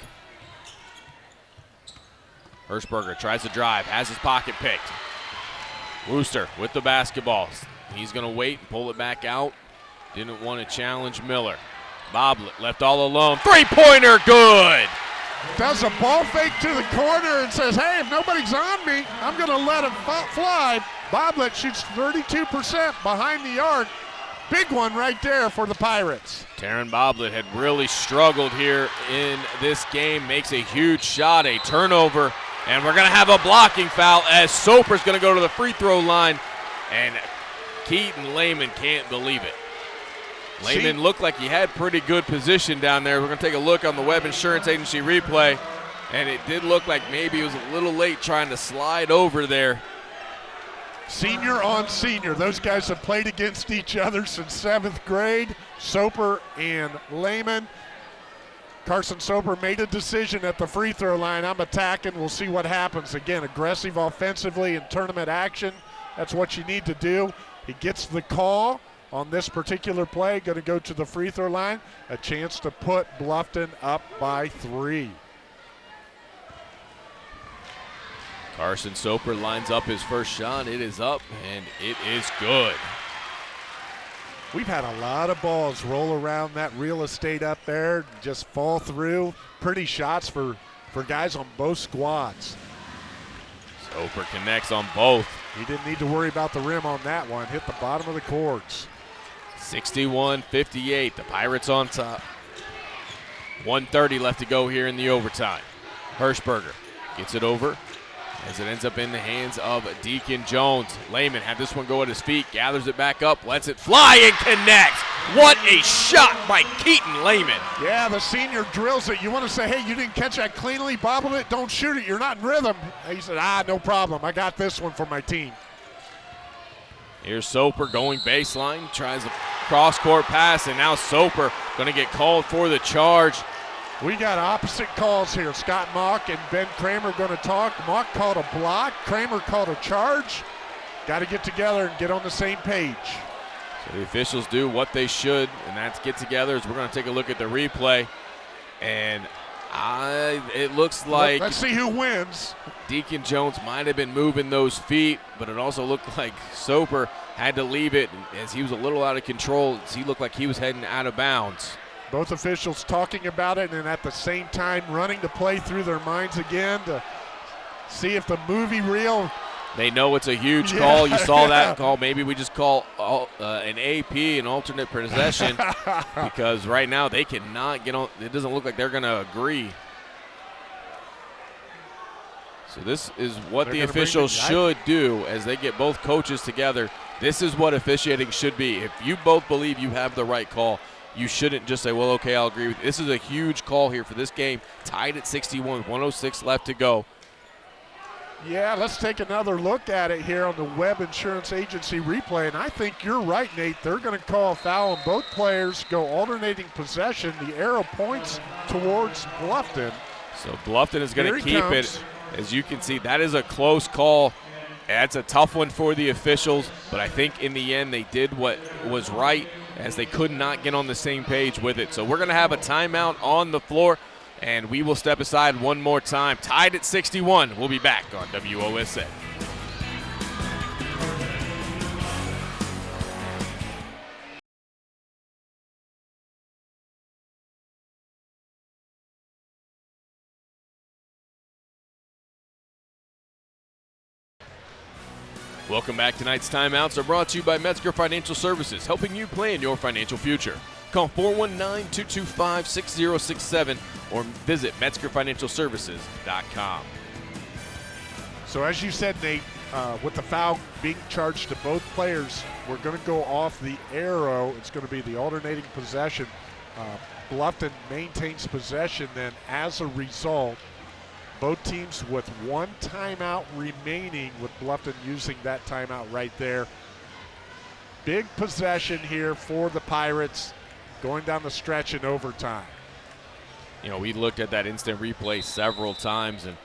Hirschberger tries to drive, has his pocket picked. Wooster with the basketball. He's gonna wait and pull it back out. Didn't want to challenge Miller. Boblet left all alone. Three pointer, good. Does a ball fake to the corner and says, hey, if nobody's on me, I'm going to let him fly. Boblet shoots 32% behind the arc. Big one right there for the Pirates. Taryn Boblet had really struggled here in this game. Makes a huge shot, a turnover, and we're going to have a blocking foul as Soper's going to go to the free throw line, and Keaton Lehman can't believe it. Lehman looked like he had pretty good position down there. We're going to take a look on the Webb Insurance Agency replay, and it did look like maybe he was a little late trying to slide over there. Senior on senior. Those guys have played against each other since seventh grade. Soper and Lehman. Carson Soper made a decision at the free throw line. I'm attacking. We'll see what happens. Again, aggressive offensively in tournament action. That's what you need to do. He gets the call on this particular play. Going to go to the free throw line. A chance to put Bluffton up by three. Carson Soper lines up his first shot. It is up, and it is good. We've had a lot of balls roll around that real estate up there, just fall through. Pretty shots for, for guys on both squads. Soper connects on both. He didn't need to worry about the rim on that one. Hit the bottom of the courts. 61 58. The Pirates on top. 130 left to go here in the overtime. Hirschberger gets it over as it ends up in the hands of Deacon Jones. Lehman had this one go at his feet, gathers it back up, lets it fly and connects. What a shot by Keaton Lehman. Yeah, the senior drills it. You want to say, hey, you didn't catch that cleanly, bobbled it, don't shoot it, you're not in rhythm. He said, ah, no problem. I got this one for my team. Here's Soper going baseline, tries a cross court pass, and now Soper going to get called for the charge. We got opposite calls here. Scott Mock and Ben Kramer going to talk. Mock called a block. Kramer called a charge. Got to get together and get on the same page. So the officials do what they should, and that's get together. As we're going to take a look at the replay, and I, it looks like let's see who wins. Deacon Jones might have been moving those feet, but it also looked <laughs> like Soper had to leave it as he was a little out of control. He looked like he was heading out of bounds. Both officials talking about it and at the same time running to play through their minds again to see if the movie reel. They know it's a huge yeah, call. You saw <laughs> yeah. that call. Maybe we just call uh, an AP, an alternate possession, <laughs> because right now they cannot get on. It doesn't look like they're going to agree. So this is what they're the officials should do as they get both coaches together. This is what officiating should be. If you both believe you have the right call, you shouldn't just say, well, okay, I'll agree with you. This is a huge call here for this game, tied at 61, 106 left to go. Yeah, let's take another look at it here on the Webb Insurance Agency replay. And I think you're right, Nate. They're going to call a foul, and both players go alternating possession. The arrow points towards Bluffton. So Bluffton is going to keep comes. it. As you can see, that is a close call. That's a tough one for the officials, but I think in the end they did what was right as they could not get on the same page with it. So we're going to have a timeout on the floor, and we will step aside one more time. Tied at 61. We'll be back on WOSN. Welcome back. Tonight's timeouts are brought to you by Metzger Financial Services, helping you plan your financial future. Call 419 225 6067 or visit MetzgerFinancialServices.com. So, as you said, Nate, uh, with the foul being charged to both players, we're going to go off the arrow. It's going to be the alternating possession. Uh, Bluffton maintains possession, then as a result, both teams with one timeout remaining, with Bluffton using that timeout right there. Big possession here for the Pirates going down the stretch in overtime. You know, we looked at that instant replay several times, and,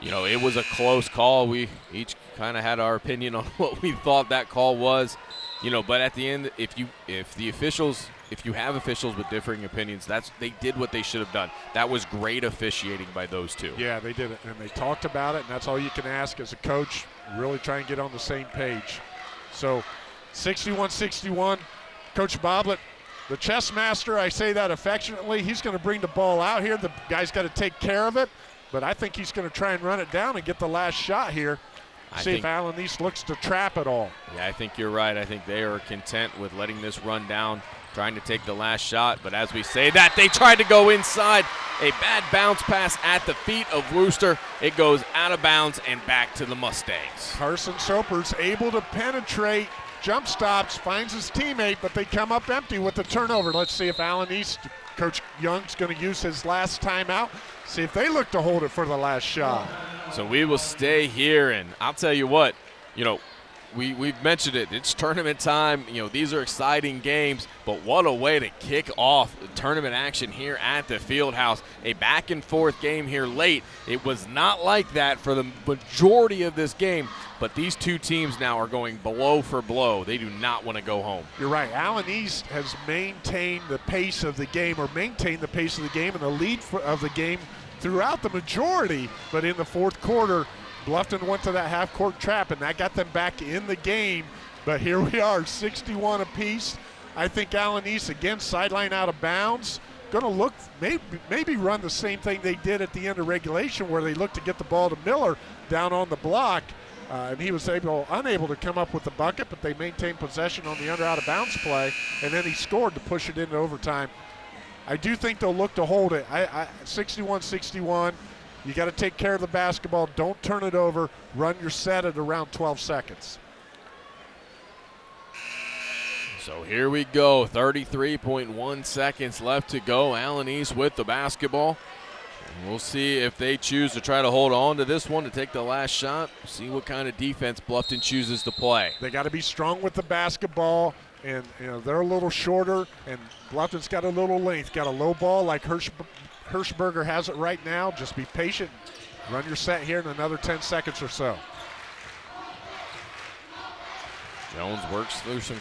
you know, it was a close call. We each kind of had our opinion on <laughs> what we thought that call was. You know, but at the end, if you if the officials if you have officials with differing opinions, that's they did what they should have done. That was great officiating by those two. Yeah, they did it, and they talked about it, and that's all you can ask as a coach. Really try and get on the same page. So, 61-61, Coach Boblet, the chess master. I say that affectionately. He's going to bring the ball out here. The guy's got to take care of it, but I think he's going to try and run it down and get the last shot here. I See think- if Allen East looks to trap it all. Yeah, I think you're right. I think they are content with letting this run down, trying to take the last shot. But as we say that, they tried to go inside. A bad bounce pass at the feet of Wooster. It goes out of bounds and back to the Mustangs. Carson Soper's able to penetrate, jump stops, finds his teammate, but they come up empty with the turnover. Let's see if Allen East, Coach Young's going to use his last timeout. See if they look to hold it for the last shot. So we will stay here, and I'll tell you what, you know, we, we've mentioned it. It's tournament time. You know, these are exciting games, but what a way to kick off tournament action here at the field house. A back and forth game here late. It was not like that for the majority of this game, but these two teams now are going blow for blow. They do not want to go home. You're right. Allen East has maintained the pace of the game or maintained the pace of the game and the lead for, of the game throughout the majority, but in the fourth quarter, Bluffton went to that half court trap and that got them back in the game. But here we are, 61 apiece. I think Allen East again sideline out of bounds. Going to look maybe maybe run the same thing they did at the end of regulation, where they looked to get the ball to Miller down on the block, uh, and he was able unable to come up with the bucket, but they maintained possession on the under out of bounds play, and then he scored to push it into overtime. I do think they'll look to hold it. I, I 61-61. You got to take care of the basketball. Don't turn it over. Run your set at around 12 seconds. So here we go. 33.1 seconds left to go. Allen East with the basketball. We'll see if they choose to try to hold on to this one to take the last shot. See what kind of defense Bluffton chooses to play. They got to be strong with the basketball, and you know they're a little shorter, and Bluffton's got a little length. Got a low ball like Hirsch, Hirschberger has it right now. Just be patient. Run your set here in another 10 seconds or so. Jones works through some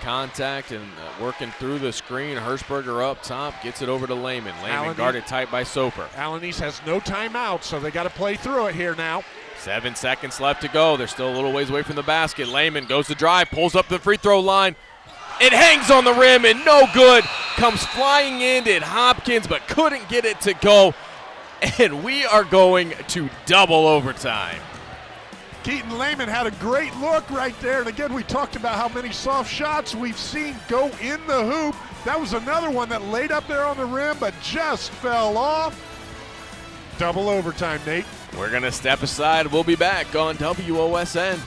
contact and uh, working through the screen. Hirschberger up top gets it over to Lehman. Lehman guarded tight by Soper. Allen East has no timeout, so they got to play through it here now. Seven seconds left to go. They're still a little ways away from the basket. Lehman goes to drive, pulls up the free throw line. It hangs on the rim and no good. Comes flying in at Hopkins, but couldn't get it to go. And we are going to double overtime. Keaton Lehman had a great look right there. And again, we talked about how many soft shots we've seen go in the hoop. That was another one that laid up there on the rim, but just fell off. Double overtime, Nate. We're going to step aside. We'll be back on WOSN.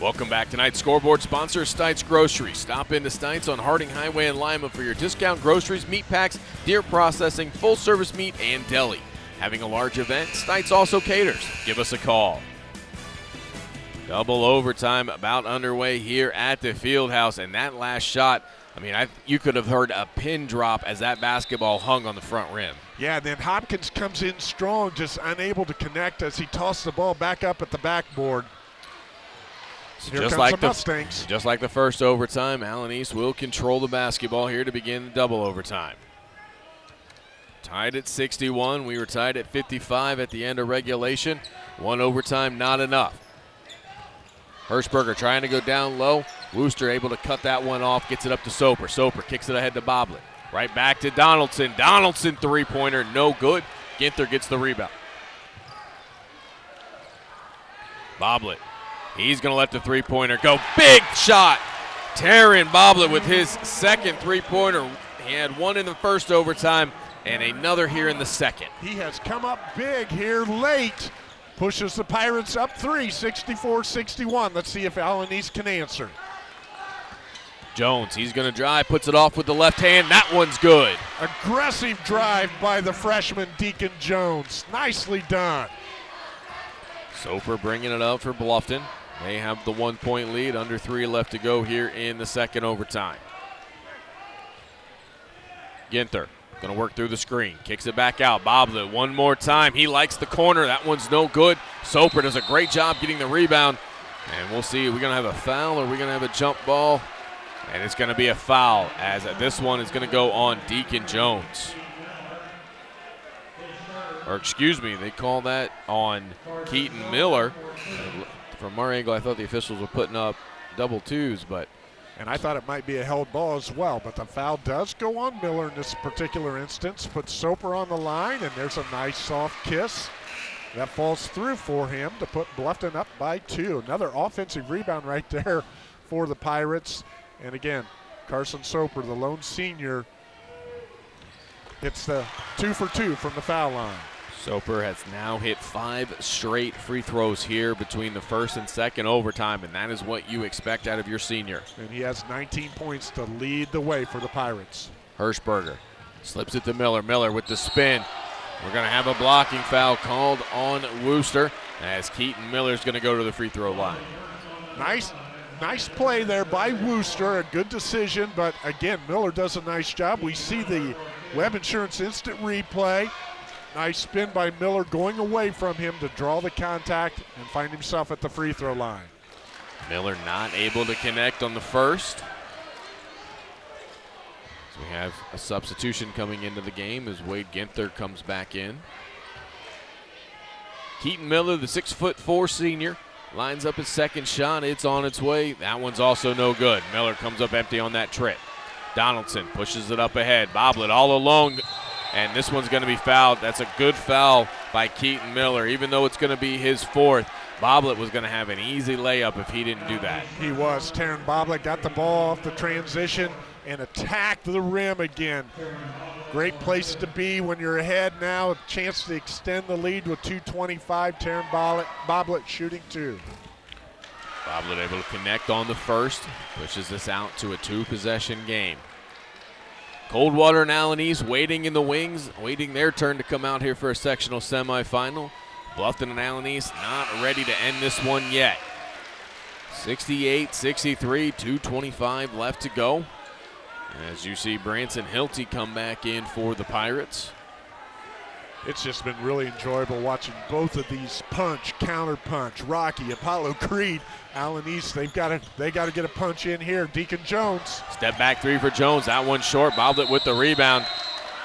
Welcome back. Tonight's scoreboard sponsor Stites Grocery. Stop into Stites on Harding Highway in Lima for your discount groceries, meat packs, deer processing, full service meat, and deli. Having a large event, Stites also caters. Give us a call. Double overtime about underway here at the field house, and that last shot, I mean, I, you could have heard a pin drop as that basketball hung on the front rim. Yeah, then Hopkins comes in strong, just unable to connect as he tossed the ball back up at the backboard. Here just like the Mustangs. just like the first overtime, Allen East will control the basketball here to begin the double overtime. Tied at 61. We were tied at 55 at the end of regulation. One overtime, not enough. Hirschberger trying to go down low. Wooster able to cut that one off, gets it up to Soper. Soper kicks it ahead to Boblet. Right back to Donaldson. Donaldson three pointer, no good. Ginther gets the rebound. Boblet. He's going to let the three pointer go. Big shot. Taryn Boblet with his second three pointer. He had one in the first overtime and another here in the second. He has come up big here late. Pushes the Pirates up three, 64 61. Let's see if Allen East can answer. Jones, he's going to drive, puts it off with the left hand. That one's good. Aggressive drive by the freshman Deacon Jones. Nicely done. Soper bringing it up for Bluffton. They have the one point lead, under three left to go here in the second overtime. Ginther going to work through the screen, kicks it back out. Boblet one more time. He likes the corner. That one's no good. Soper does a great job getting the rebound. And we'll see, are we going to have a foul or are we going to have a jump ball? And it's going to be a foul as this one is going to go on Deacon Jones. Or excuse me, they call that on Keaton Miller. From our angle, I thought the officials were putting up double twos, but and I thought it might be a held ball as well, but the foul does go on Miller in this particular instance. Puts Soper on the line, and there's a nice soft kiss. That falls through for him to put Bluffton up by two. Another offensive rebound right <laughs> there for the Pirates. And again, Carson Soper, the lone senior, hits the two for two from the foul line. Soper has now hit five straight free throws here between the first and second overtime, and that is what you expect out of your senior. And he has 19 points to lead the way for the Pirates. Hirschberger slips it to Miller. Miller with the spin. We're going to have a blocking foul called on Wooster as Keaton Miller is going to go to the free throw line. Nice Nice play there by Wooster, a good decision, but again, Miller does a nice job. We see the Webb Insurance instant replay. Nice spin by Miller going away from him to draw the contact and find himself at the free throw line. Miller not able to connect on the first. So we have a substitution coming into the game as Wade Ginther comes back in. Keaton Miller, the six foot four senior, Lines up his second shot. It's on its way. That one's also no good. Miller comes up empty on that trip. Donaldson pushes it up ahead. Boblet all alone. And this one's going to be fouled. That's a good foul by Keaton Miller, even though it's going to be his fourth. Boblet was going to have an easy layup if he didn't do that. He was. Taryn Boblet got the ball off the transition and attacked the rim again. Great place to be when you're ahead now. A chance to extend the lead with 225. Taryn Boblet, Boblet shooting two. Boblet able to connect on the first, pushes this out to a two possession game. Coldwater and Allen East waiting in the wings, waiting their turn to come out here for a sectional semifinal. Bluffton and Allen East not ready to end this one yet. 68 63, 225 left to go. As you see Branson Hilty come back in for the Pirates. It's just been really enjoyable watching both of these punch, counter punch. Rocky, Apollo Creed, Allen East. They've got to they got to get a punch in here. Deacon Jones. Step back three for Jones. That one short. Boblet with the rebound.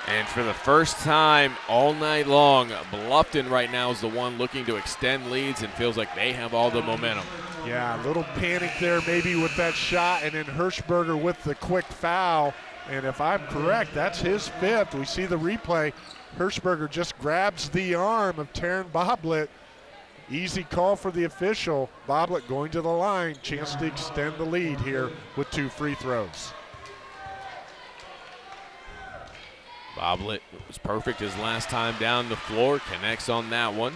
And for the first time all night long, Bluffton right now is the one looking to extend leads and feels like they have all the momentum. Yeah, a little panic there maybe with that shot, and then Hirschberger with the quick foul. And if I'm correct, that's his fifth. We see the replay. Hirschberger just grabs the arm of Taryn Boblet. Easy call for the official. Boblet going to the line. Chance to extend the lead here with two free throws. Boblet was perfect his last time down the floor. Connects on that one.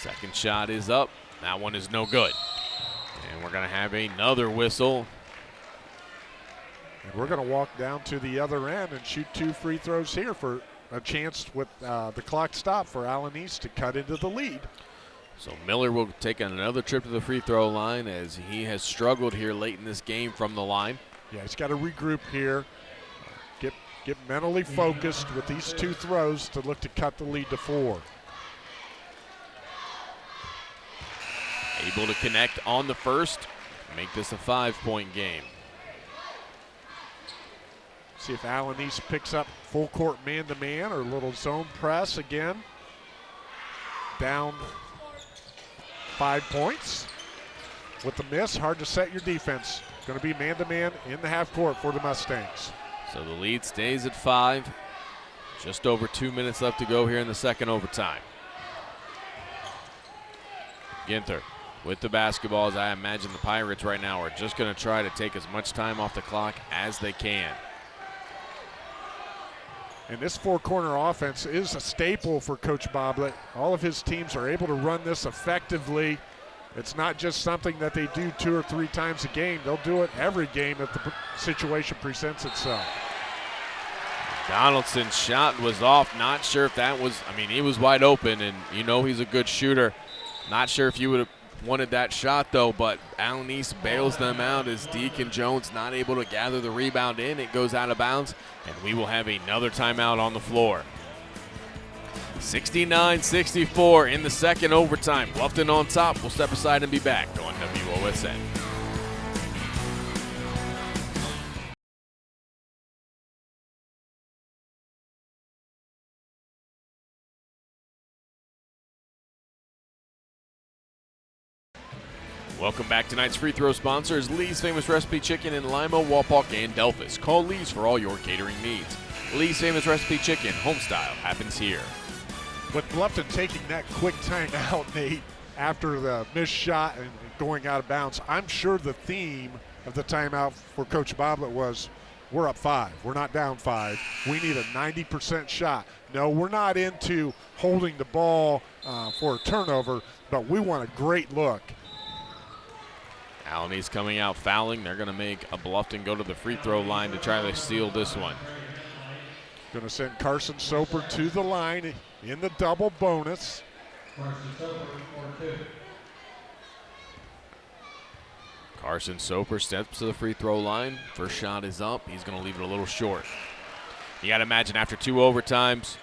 Second shot is up. That one is no good. And we're going to have another whistle. And we're going to walk down to the other end and shoot two free throws here for a chance with uh, the clock stop for Allen East to cut into the lead. So Miller will take another trip to the free throw line as he has struggled here late in this game from the line. Yeah, he's got to regroup here, get get mentally focused with these two throws to look to cut the lead to four. Able to connect on the first, make this a five point game. See if Allen East picks up full court man to man or a little zone press again. Down five points. With the miss, hard to set your defense. Going to be man to man in the half court for the Mustangs. So the lead stays at five. Just over two minutes left to go here in the second overtime. Ginther with the basketballs. I imagine the Pirates right now are just going to try to take as much time off the clock as they can. And this four corner offense is a staple for Coach Boblet. All of his teams are able to run this effectively. It's not just something that they do two or three times a game. They'll do it every game if the situation presents itself. Donaldson's shot was off. Not sure if that was, I mean, he was wide open, and you know he's a good shooter. Not sure if you would have wanted that shot, though, but Allen East bails them out as Deacon Jones not able to gather the rebound in. It goes out of bounds, and we will have another timeout on the floor. 69 64 in the second overtime. Bluffton on top. We'll step aside and be back on WOSN. Welcome back. Tonight's free throw sponsor is Lee's Famous Recipe Chicken in Lima, Wapak, and Delphos. Call Lee's for all your catering needs. Lee's Famous Recipe Chicken, home style, happens here. With Bluffton taking that quick time <laughs> out, Nate, after the missed shot and going out of bounds, I'm sure the theme of the timeout for Coach Boblet was we're up five. We're not down five. We need a 90% shot. No, we're not into holding the ball uh, for a turnover, but we want a great look. East coming out fouling. They're going to make a Bluffton go to the free throw line to try to steal this one. Going to send Carson Soper to the line in the double bonus. Carson Soper steps to the free throw line. First shot is up. He's going to leave it a little short. You got to imagine after two overtimes,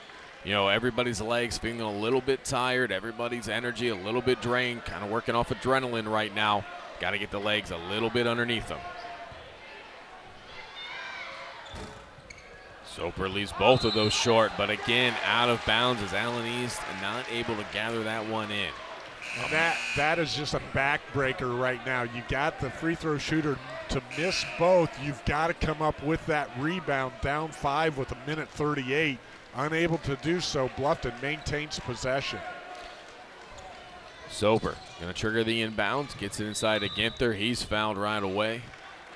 you know, everybody's legs feeling a little bit tired, everybody's energy a little bit drained, kind of working off adrenaline right now. Got to get the legs a little bit underneath them. Soper leaves both of those short, but again, out of bounds as Allen East not able to gather that one in. And that that is just a backbreaker right now. You got the free throw shooter to miss both. You've got to come up with that rebound down five with a minute 38. Unable to do so, Bluffton maintains possession. Soper going to trigger the inbounds, gets it inside to Ginther. He's fouled right away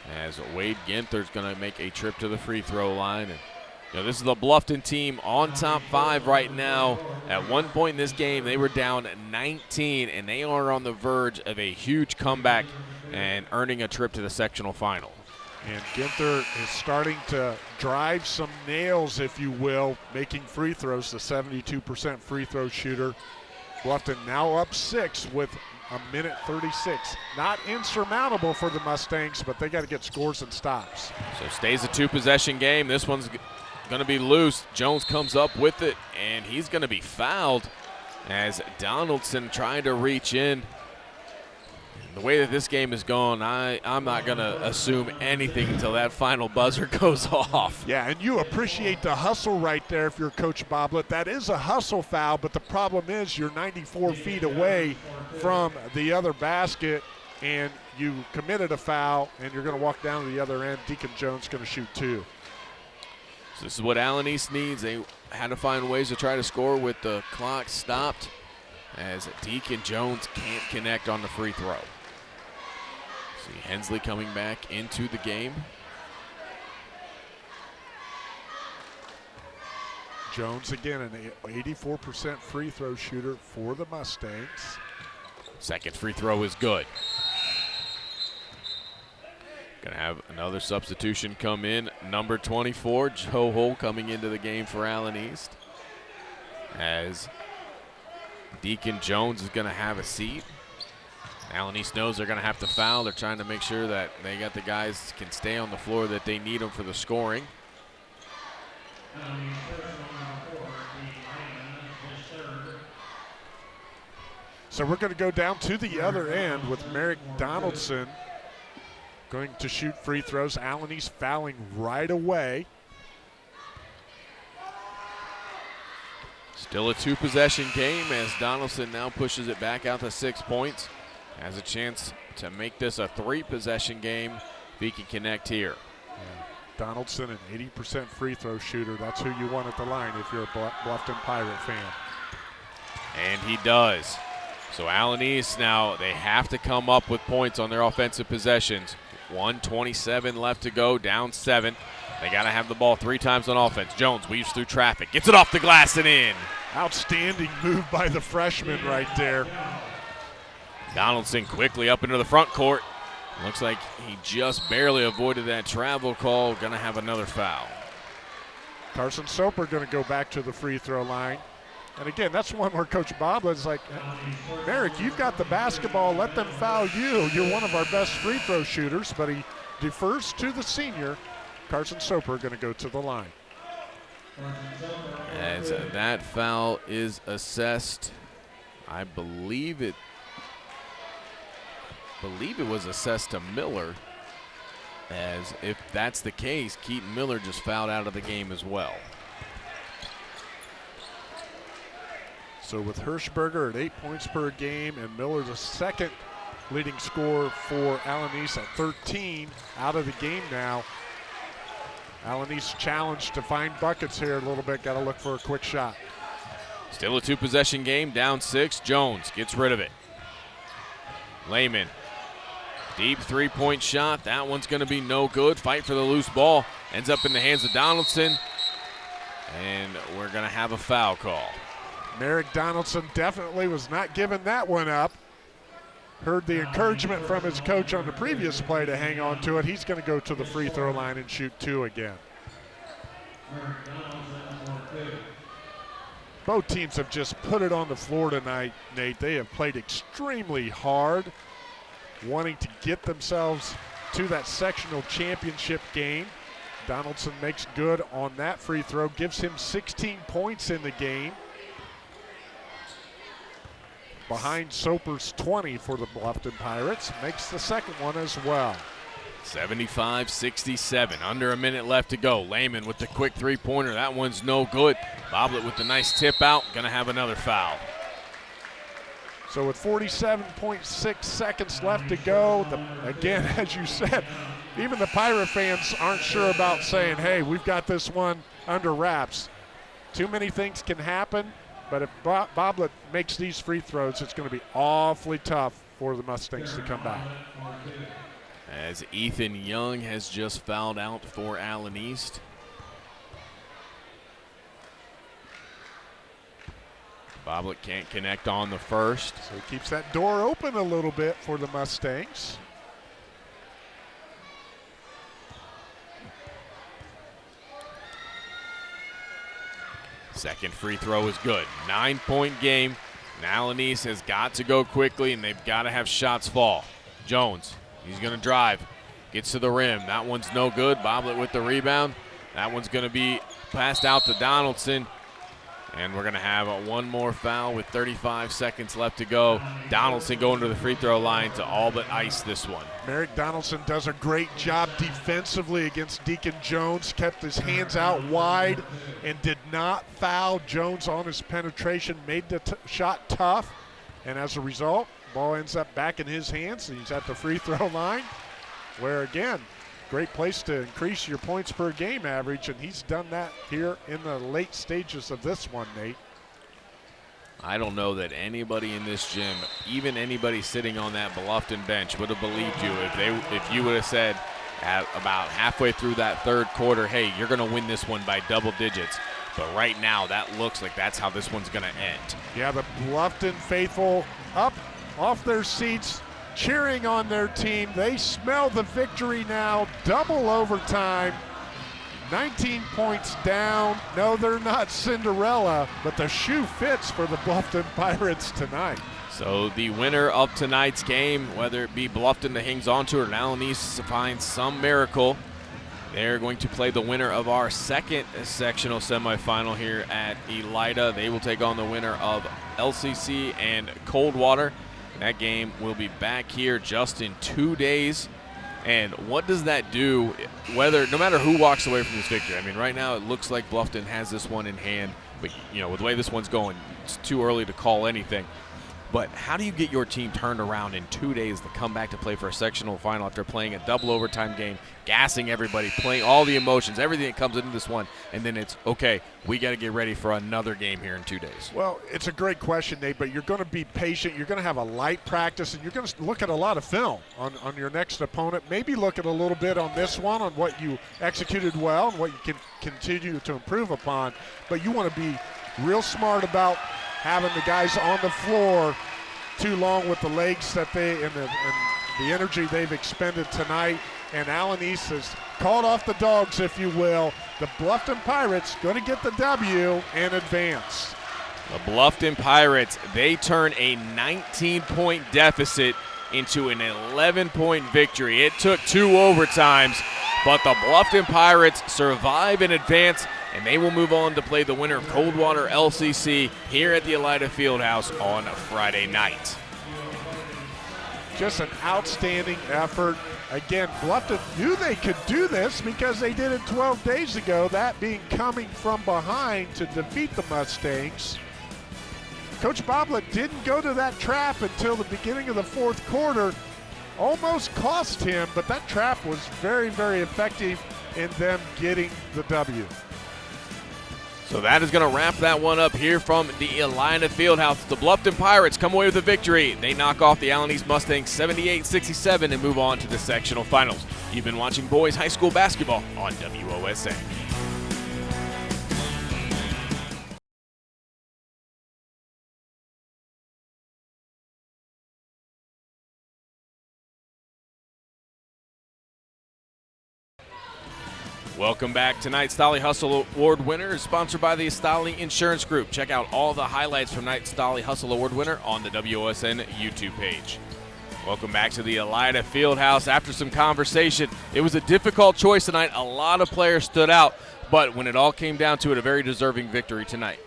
as Wade Ginther's going to make a trip to the free throw line. And you know, this is the Bluffton team on top five right now. At one point in this game, they were down 19, and they are on the verge of a huge comeback and earning a trip to the sectional final. And Ginther is starting to drive some nails, if you will, making free throws, the 72% free throw shooter. Bluffton now up six with a minute 36. Not insurmountable for the Mustangs, but they got to get scores and stops. So stays a two possession game. This one's going to be loose. Jones comes up with it, and he's going to be fouled as Donaldson trying to reach in. The way that this game is going, I, I'm not going to assume anything until that final buzzer <laughs> goes off. Yeah, and you appreciate the hustle right there if you're Coach Boblet. That is a hustle foul, but the problem is you're 94 feet away from the other basket, and you committed a foul, and you're going to walk down to the other end. Deacon Jones going to shoot two. So this is what Allen East needs. They had to find ways to try to score with the clock stopped as Deacon Jones can't connect on the free throw. See Hensley coming back into the game. Jones again, an 84% free throw shooter for the Mustangs. Second free throw is good. Gonna have another substitution come in. Number 24, Joe Hull coming into the game for Allen East. As Deacon Jones is gonna have a seat. Allen East knows they're going to have to foul. They're trying to make sure that they got the guys can stay on the floor that they need them for the scoring. So we're going to go down to the other end with Merrick Donaldson going to shoot free throws. Allen East fouling right away. Still a two possession game as Donaldson now pushes it back out to six points. Has a chance to make this a three possession game if he can connect here. Donaldson, an 80% free throw shooter. That's who you want at the line if you're a Bluffton Pirate fan. And he does. So Allen East now, they have to come up with points on their offensive possessions. 127 left to go, down seven. They got to have the ball three times on offense. Jones weaves through traffic, gets it off the glass and in. Outstanding move by the freshman right there. Donaldson quickly up into the front court. Looks like he just barely avoided that travel call. Going to have another foul. Carson Soper going to go back to the free throw line. And again, that's one where Coach Bob is like, Merrick, you've got the basketball. Let them foul you. You're one of our best free throw shooters. But he defers to the senior. Carson Soper going to go to the line. As that foul is assessed, I believe it believe it was assessed to Miller. As if that's the case, Keaton Miller just fouled out of the game as well. So with Hirschberger at eight points per game and Miller the second leading scorer for East at 13 out of the game now. East challenged to find buckets here a little bit. Got to look for a quick shot. Still a two possession game, down six. Jones gets rid of it. Lehman Deep three point shot. That one's going to be no good. Fight for the loose ball. Ends up in the hands of Donaldson. And we're going to have a foul call. Merrick Donaldson definitely was not giving that one up. Heard the encouragement from his coach on the previous play to hang on to it. He's going to go to the free throw line and shoot two again. Both teams have just put it on the floor tonight, Nate. They have played extremely hard wanting to get themselves to that sectional championship game. Donaldson makes good on that free throw, gives him 16 points in the game. Behind Soper's 20 for the Bluffton Pirates, makes the second one as well. 75 67. Under a minute left to go. Lehman with the quick three pointer. That one's no good. Boblet with the nice tip out. To have another foul. So with 47.6 seconds left to go, the, again, <laughs> as you said, even the Pirate fans aren't sure about saying, hey, we've got this one under wraps. Too many things can happen, but if Bob Boblet makes these free throws, it's going to be awfully tough for the Mustangs to come back. As Ethan Young has just fouled out for Allen East. Boblet can't connect on the first. So he keeps that door open a little bit for the Mustangs. Second free throw is good. Nine point game. Now Allen East has got to go quickly and they've got to have shots fall. Jones, he's going to drive. Gets to the rim. That one's no good. Boblet with the rebound. That one's going to be passed out to Donaldson. And we're going to have one more foul with 35 seconds left to go. Donaldson going to the free throw line to all but ice this one. Merrick Donaldson does a great job defensively against Deacon Jones, kept his hands out wide and did not foul Jones on his penetration, made the shot tough. And as a result, ball ends up back in his hands. He's at the free throw line, where again, great place to increase your points per game average, and he's done that here in the late stages of this one, Nate. I don't know that anybody in this gym, even anybody sitting on that Bluffton bench, would have believed you if they if you would have said at about halfway through that third quarter, hey, you're going to win this one by double digits. But right now, that looks like that's how this one's going to end. Yeah, the Bluffton faithful up off their seats, cheering on their team. They smell the victory now, double overtime. 19 points down. No, they're not Cinderella, but the shoe fits for the Bluffton <laughs> Pirates tonight. So the winner of tonight's game, whether it be Bluffton that hangs on to it or Allen East finds some miracle, they're going to play the winner of our second sectional semifinal here at Elida. They will take on the winner of LCC and Coldwater. That game will be back here just in two days. And what does that do, whether no matter who walks away from this victory? I mean, right now it looks like Bluffton has this one in hand. but you know, with the way this one's going, it's too early to call anything. But how do you get your team turned around in two days to come back to play for a sectional final after playing a double overtime game, gassing everybody, playing all the emotions, everything that comes into this one, and then it's okay, we got to get ready for another game here in two days? Well, it's a great question, Nate, but you're going to be patient. You're going to have a light practice, and you're going to look at a lot of film on, on your next opponent. Maybe look at a little bit on this one, on what you executed well and what you can continue to improve upon. But you want to be real smart about having the guys on the floor too long with the legs that they and the, and the energy they've expended tonight. And Allen East has called off the dogs, if you will. The Bluffton Pirates going to get the W and advance. The Bluffton Pirates, they turn a 19 point deficit into an 11 point victory. It took two overtimes, but the Bluffton Pirates survive and advance and they will move on to play the winner of Coldwater LCC here at the Elida Fieldhouse on a Friday night. Just an outstanding effort. Again, Bluffton knew they could do this because they did it 12 days ago, that being coming from behind to defeat the Mustangs. Coach Boblet didn't go to that trap until the beginning of the fourth quarter. Almost cost him, but that trap was very, very effective in them getting the W. So that is going to wrap that one up here from the Elida Fieldhouse. The Bluffton Pirates come away with a victory. They knock off the Allen East Mustangs 78-67 and move on to the sectional finals. You've been watching boys high school basketball on WOSN. Welcome back. Tonight's Stolly Hustle Award winner is sponsored by the Stolly Insurance Group. Check out all the highlights from tonight's Stolly Hustle Award winner on the WOSN YouTube page. Welcome back to the Elida Fieldhouse. After some conversation, it was a difficult choice tonight. A lot of players stood out, but when it all came down to it, a very deserving victory tonight.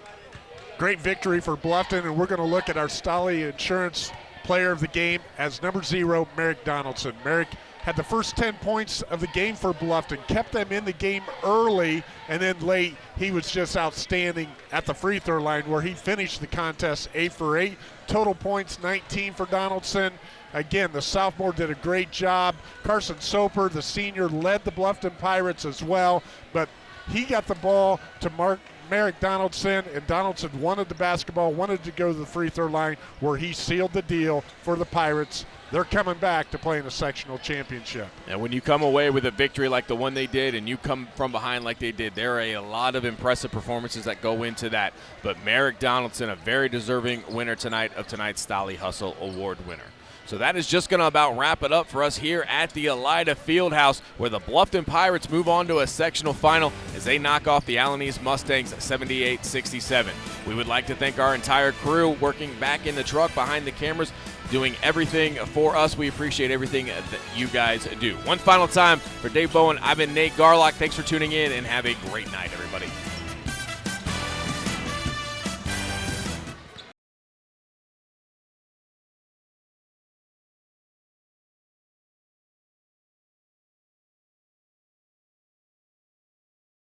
Great victory for Bluffton, and we're going to look at our Stolly Insurance player of the game as number zero, Merrick Donaldson. Merrick had the first 10 points of the game for Bluffton, kept them in the game early, and then late he was just outstanding at the free throw line where he finished the contest 8 for 8. Total points 19 for Donaldson. Again, the sophomore did a great job. Carson Soper, the senior, led the Bluffton Pirates as well, but he got the ball to Mark Merrick Donaldson, and Donaldson wanted the basketball, wanted to go to the free throw line where he sealed the deal for the Pirates they're coming back to play in a sectional championship. And when you come away with a victory like the one they did and you come from behind like they did, there are a lot of impressive performances that go into that. But Merrick Donaldson, a very deserving winner tonight of tonight's Stolly Hustle Award winner. So that is just going to about wrap it up for us here at the Elida Fieldhouse, where the Bluffton Pirates move on to a sectional final as they knock off the Allen East Mustangs 78-67. We would like to thank our entire crew working back in the truck behind the cameras doing everything for us. We appreciate everything that you guys do. One final time for Dave Bowen, I've been Nate Garlock. Thanks for tuning in and have a great night, everybody.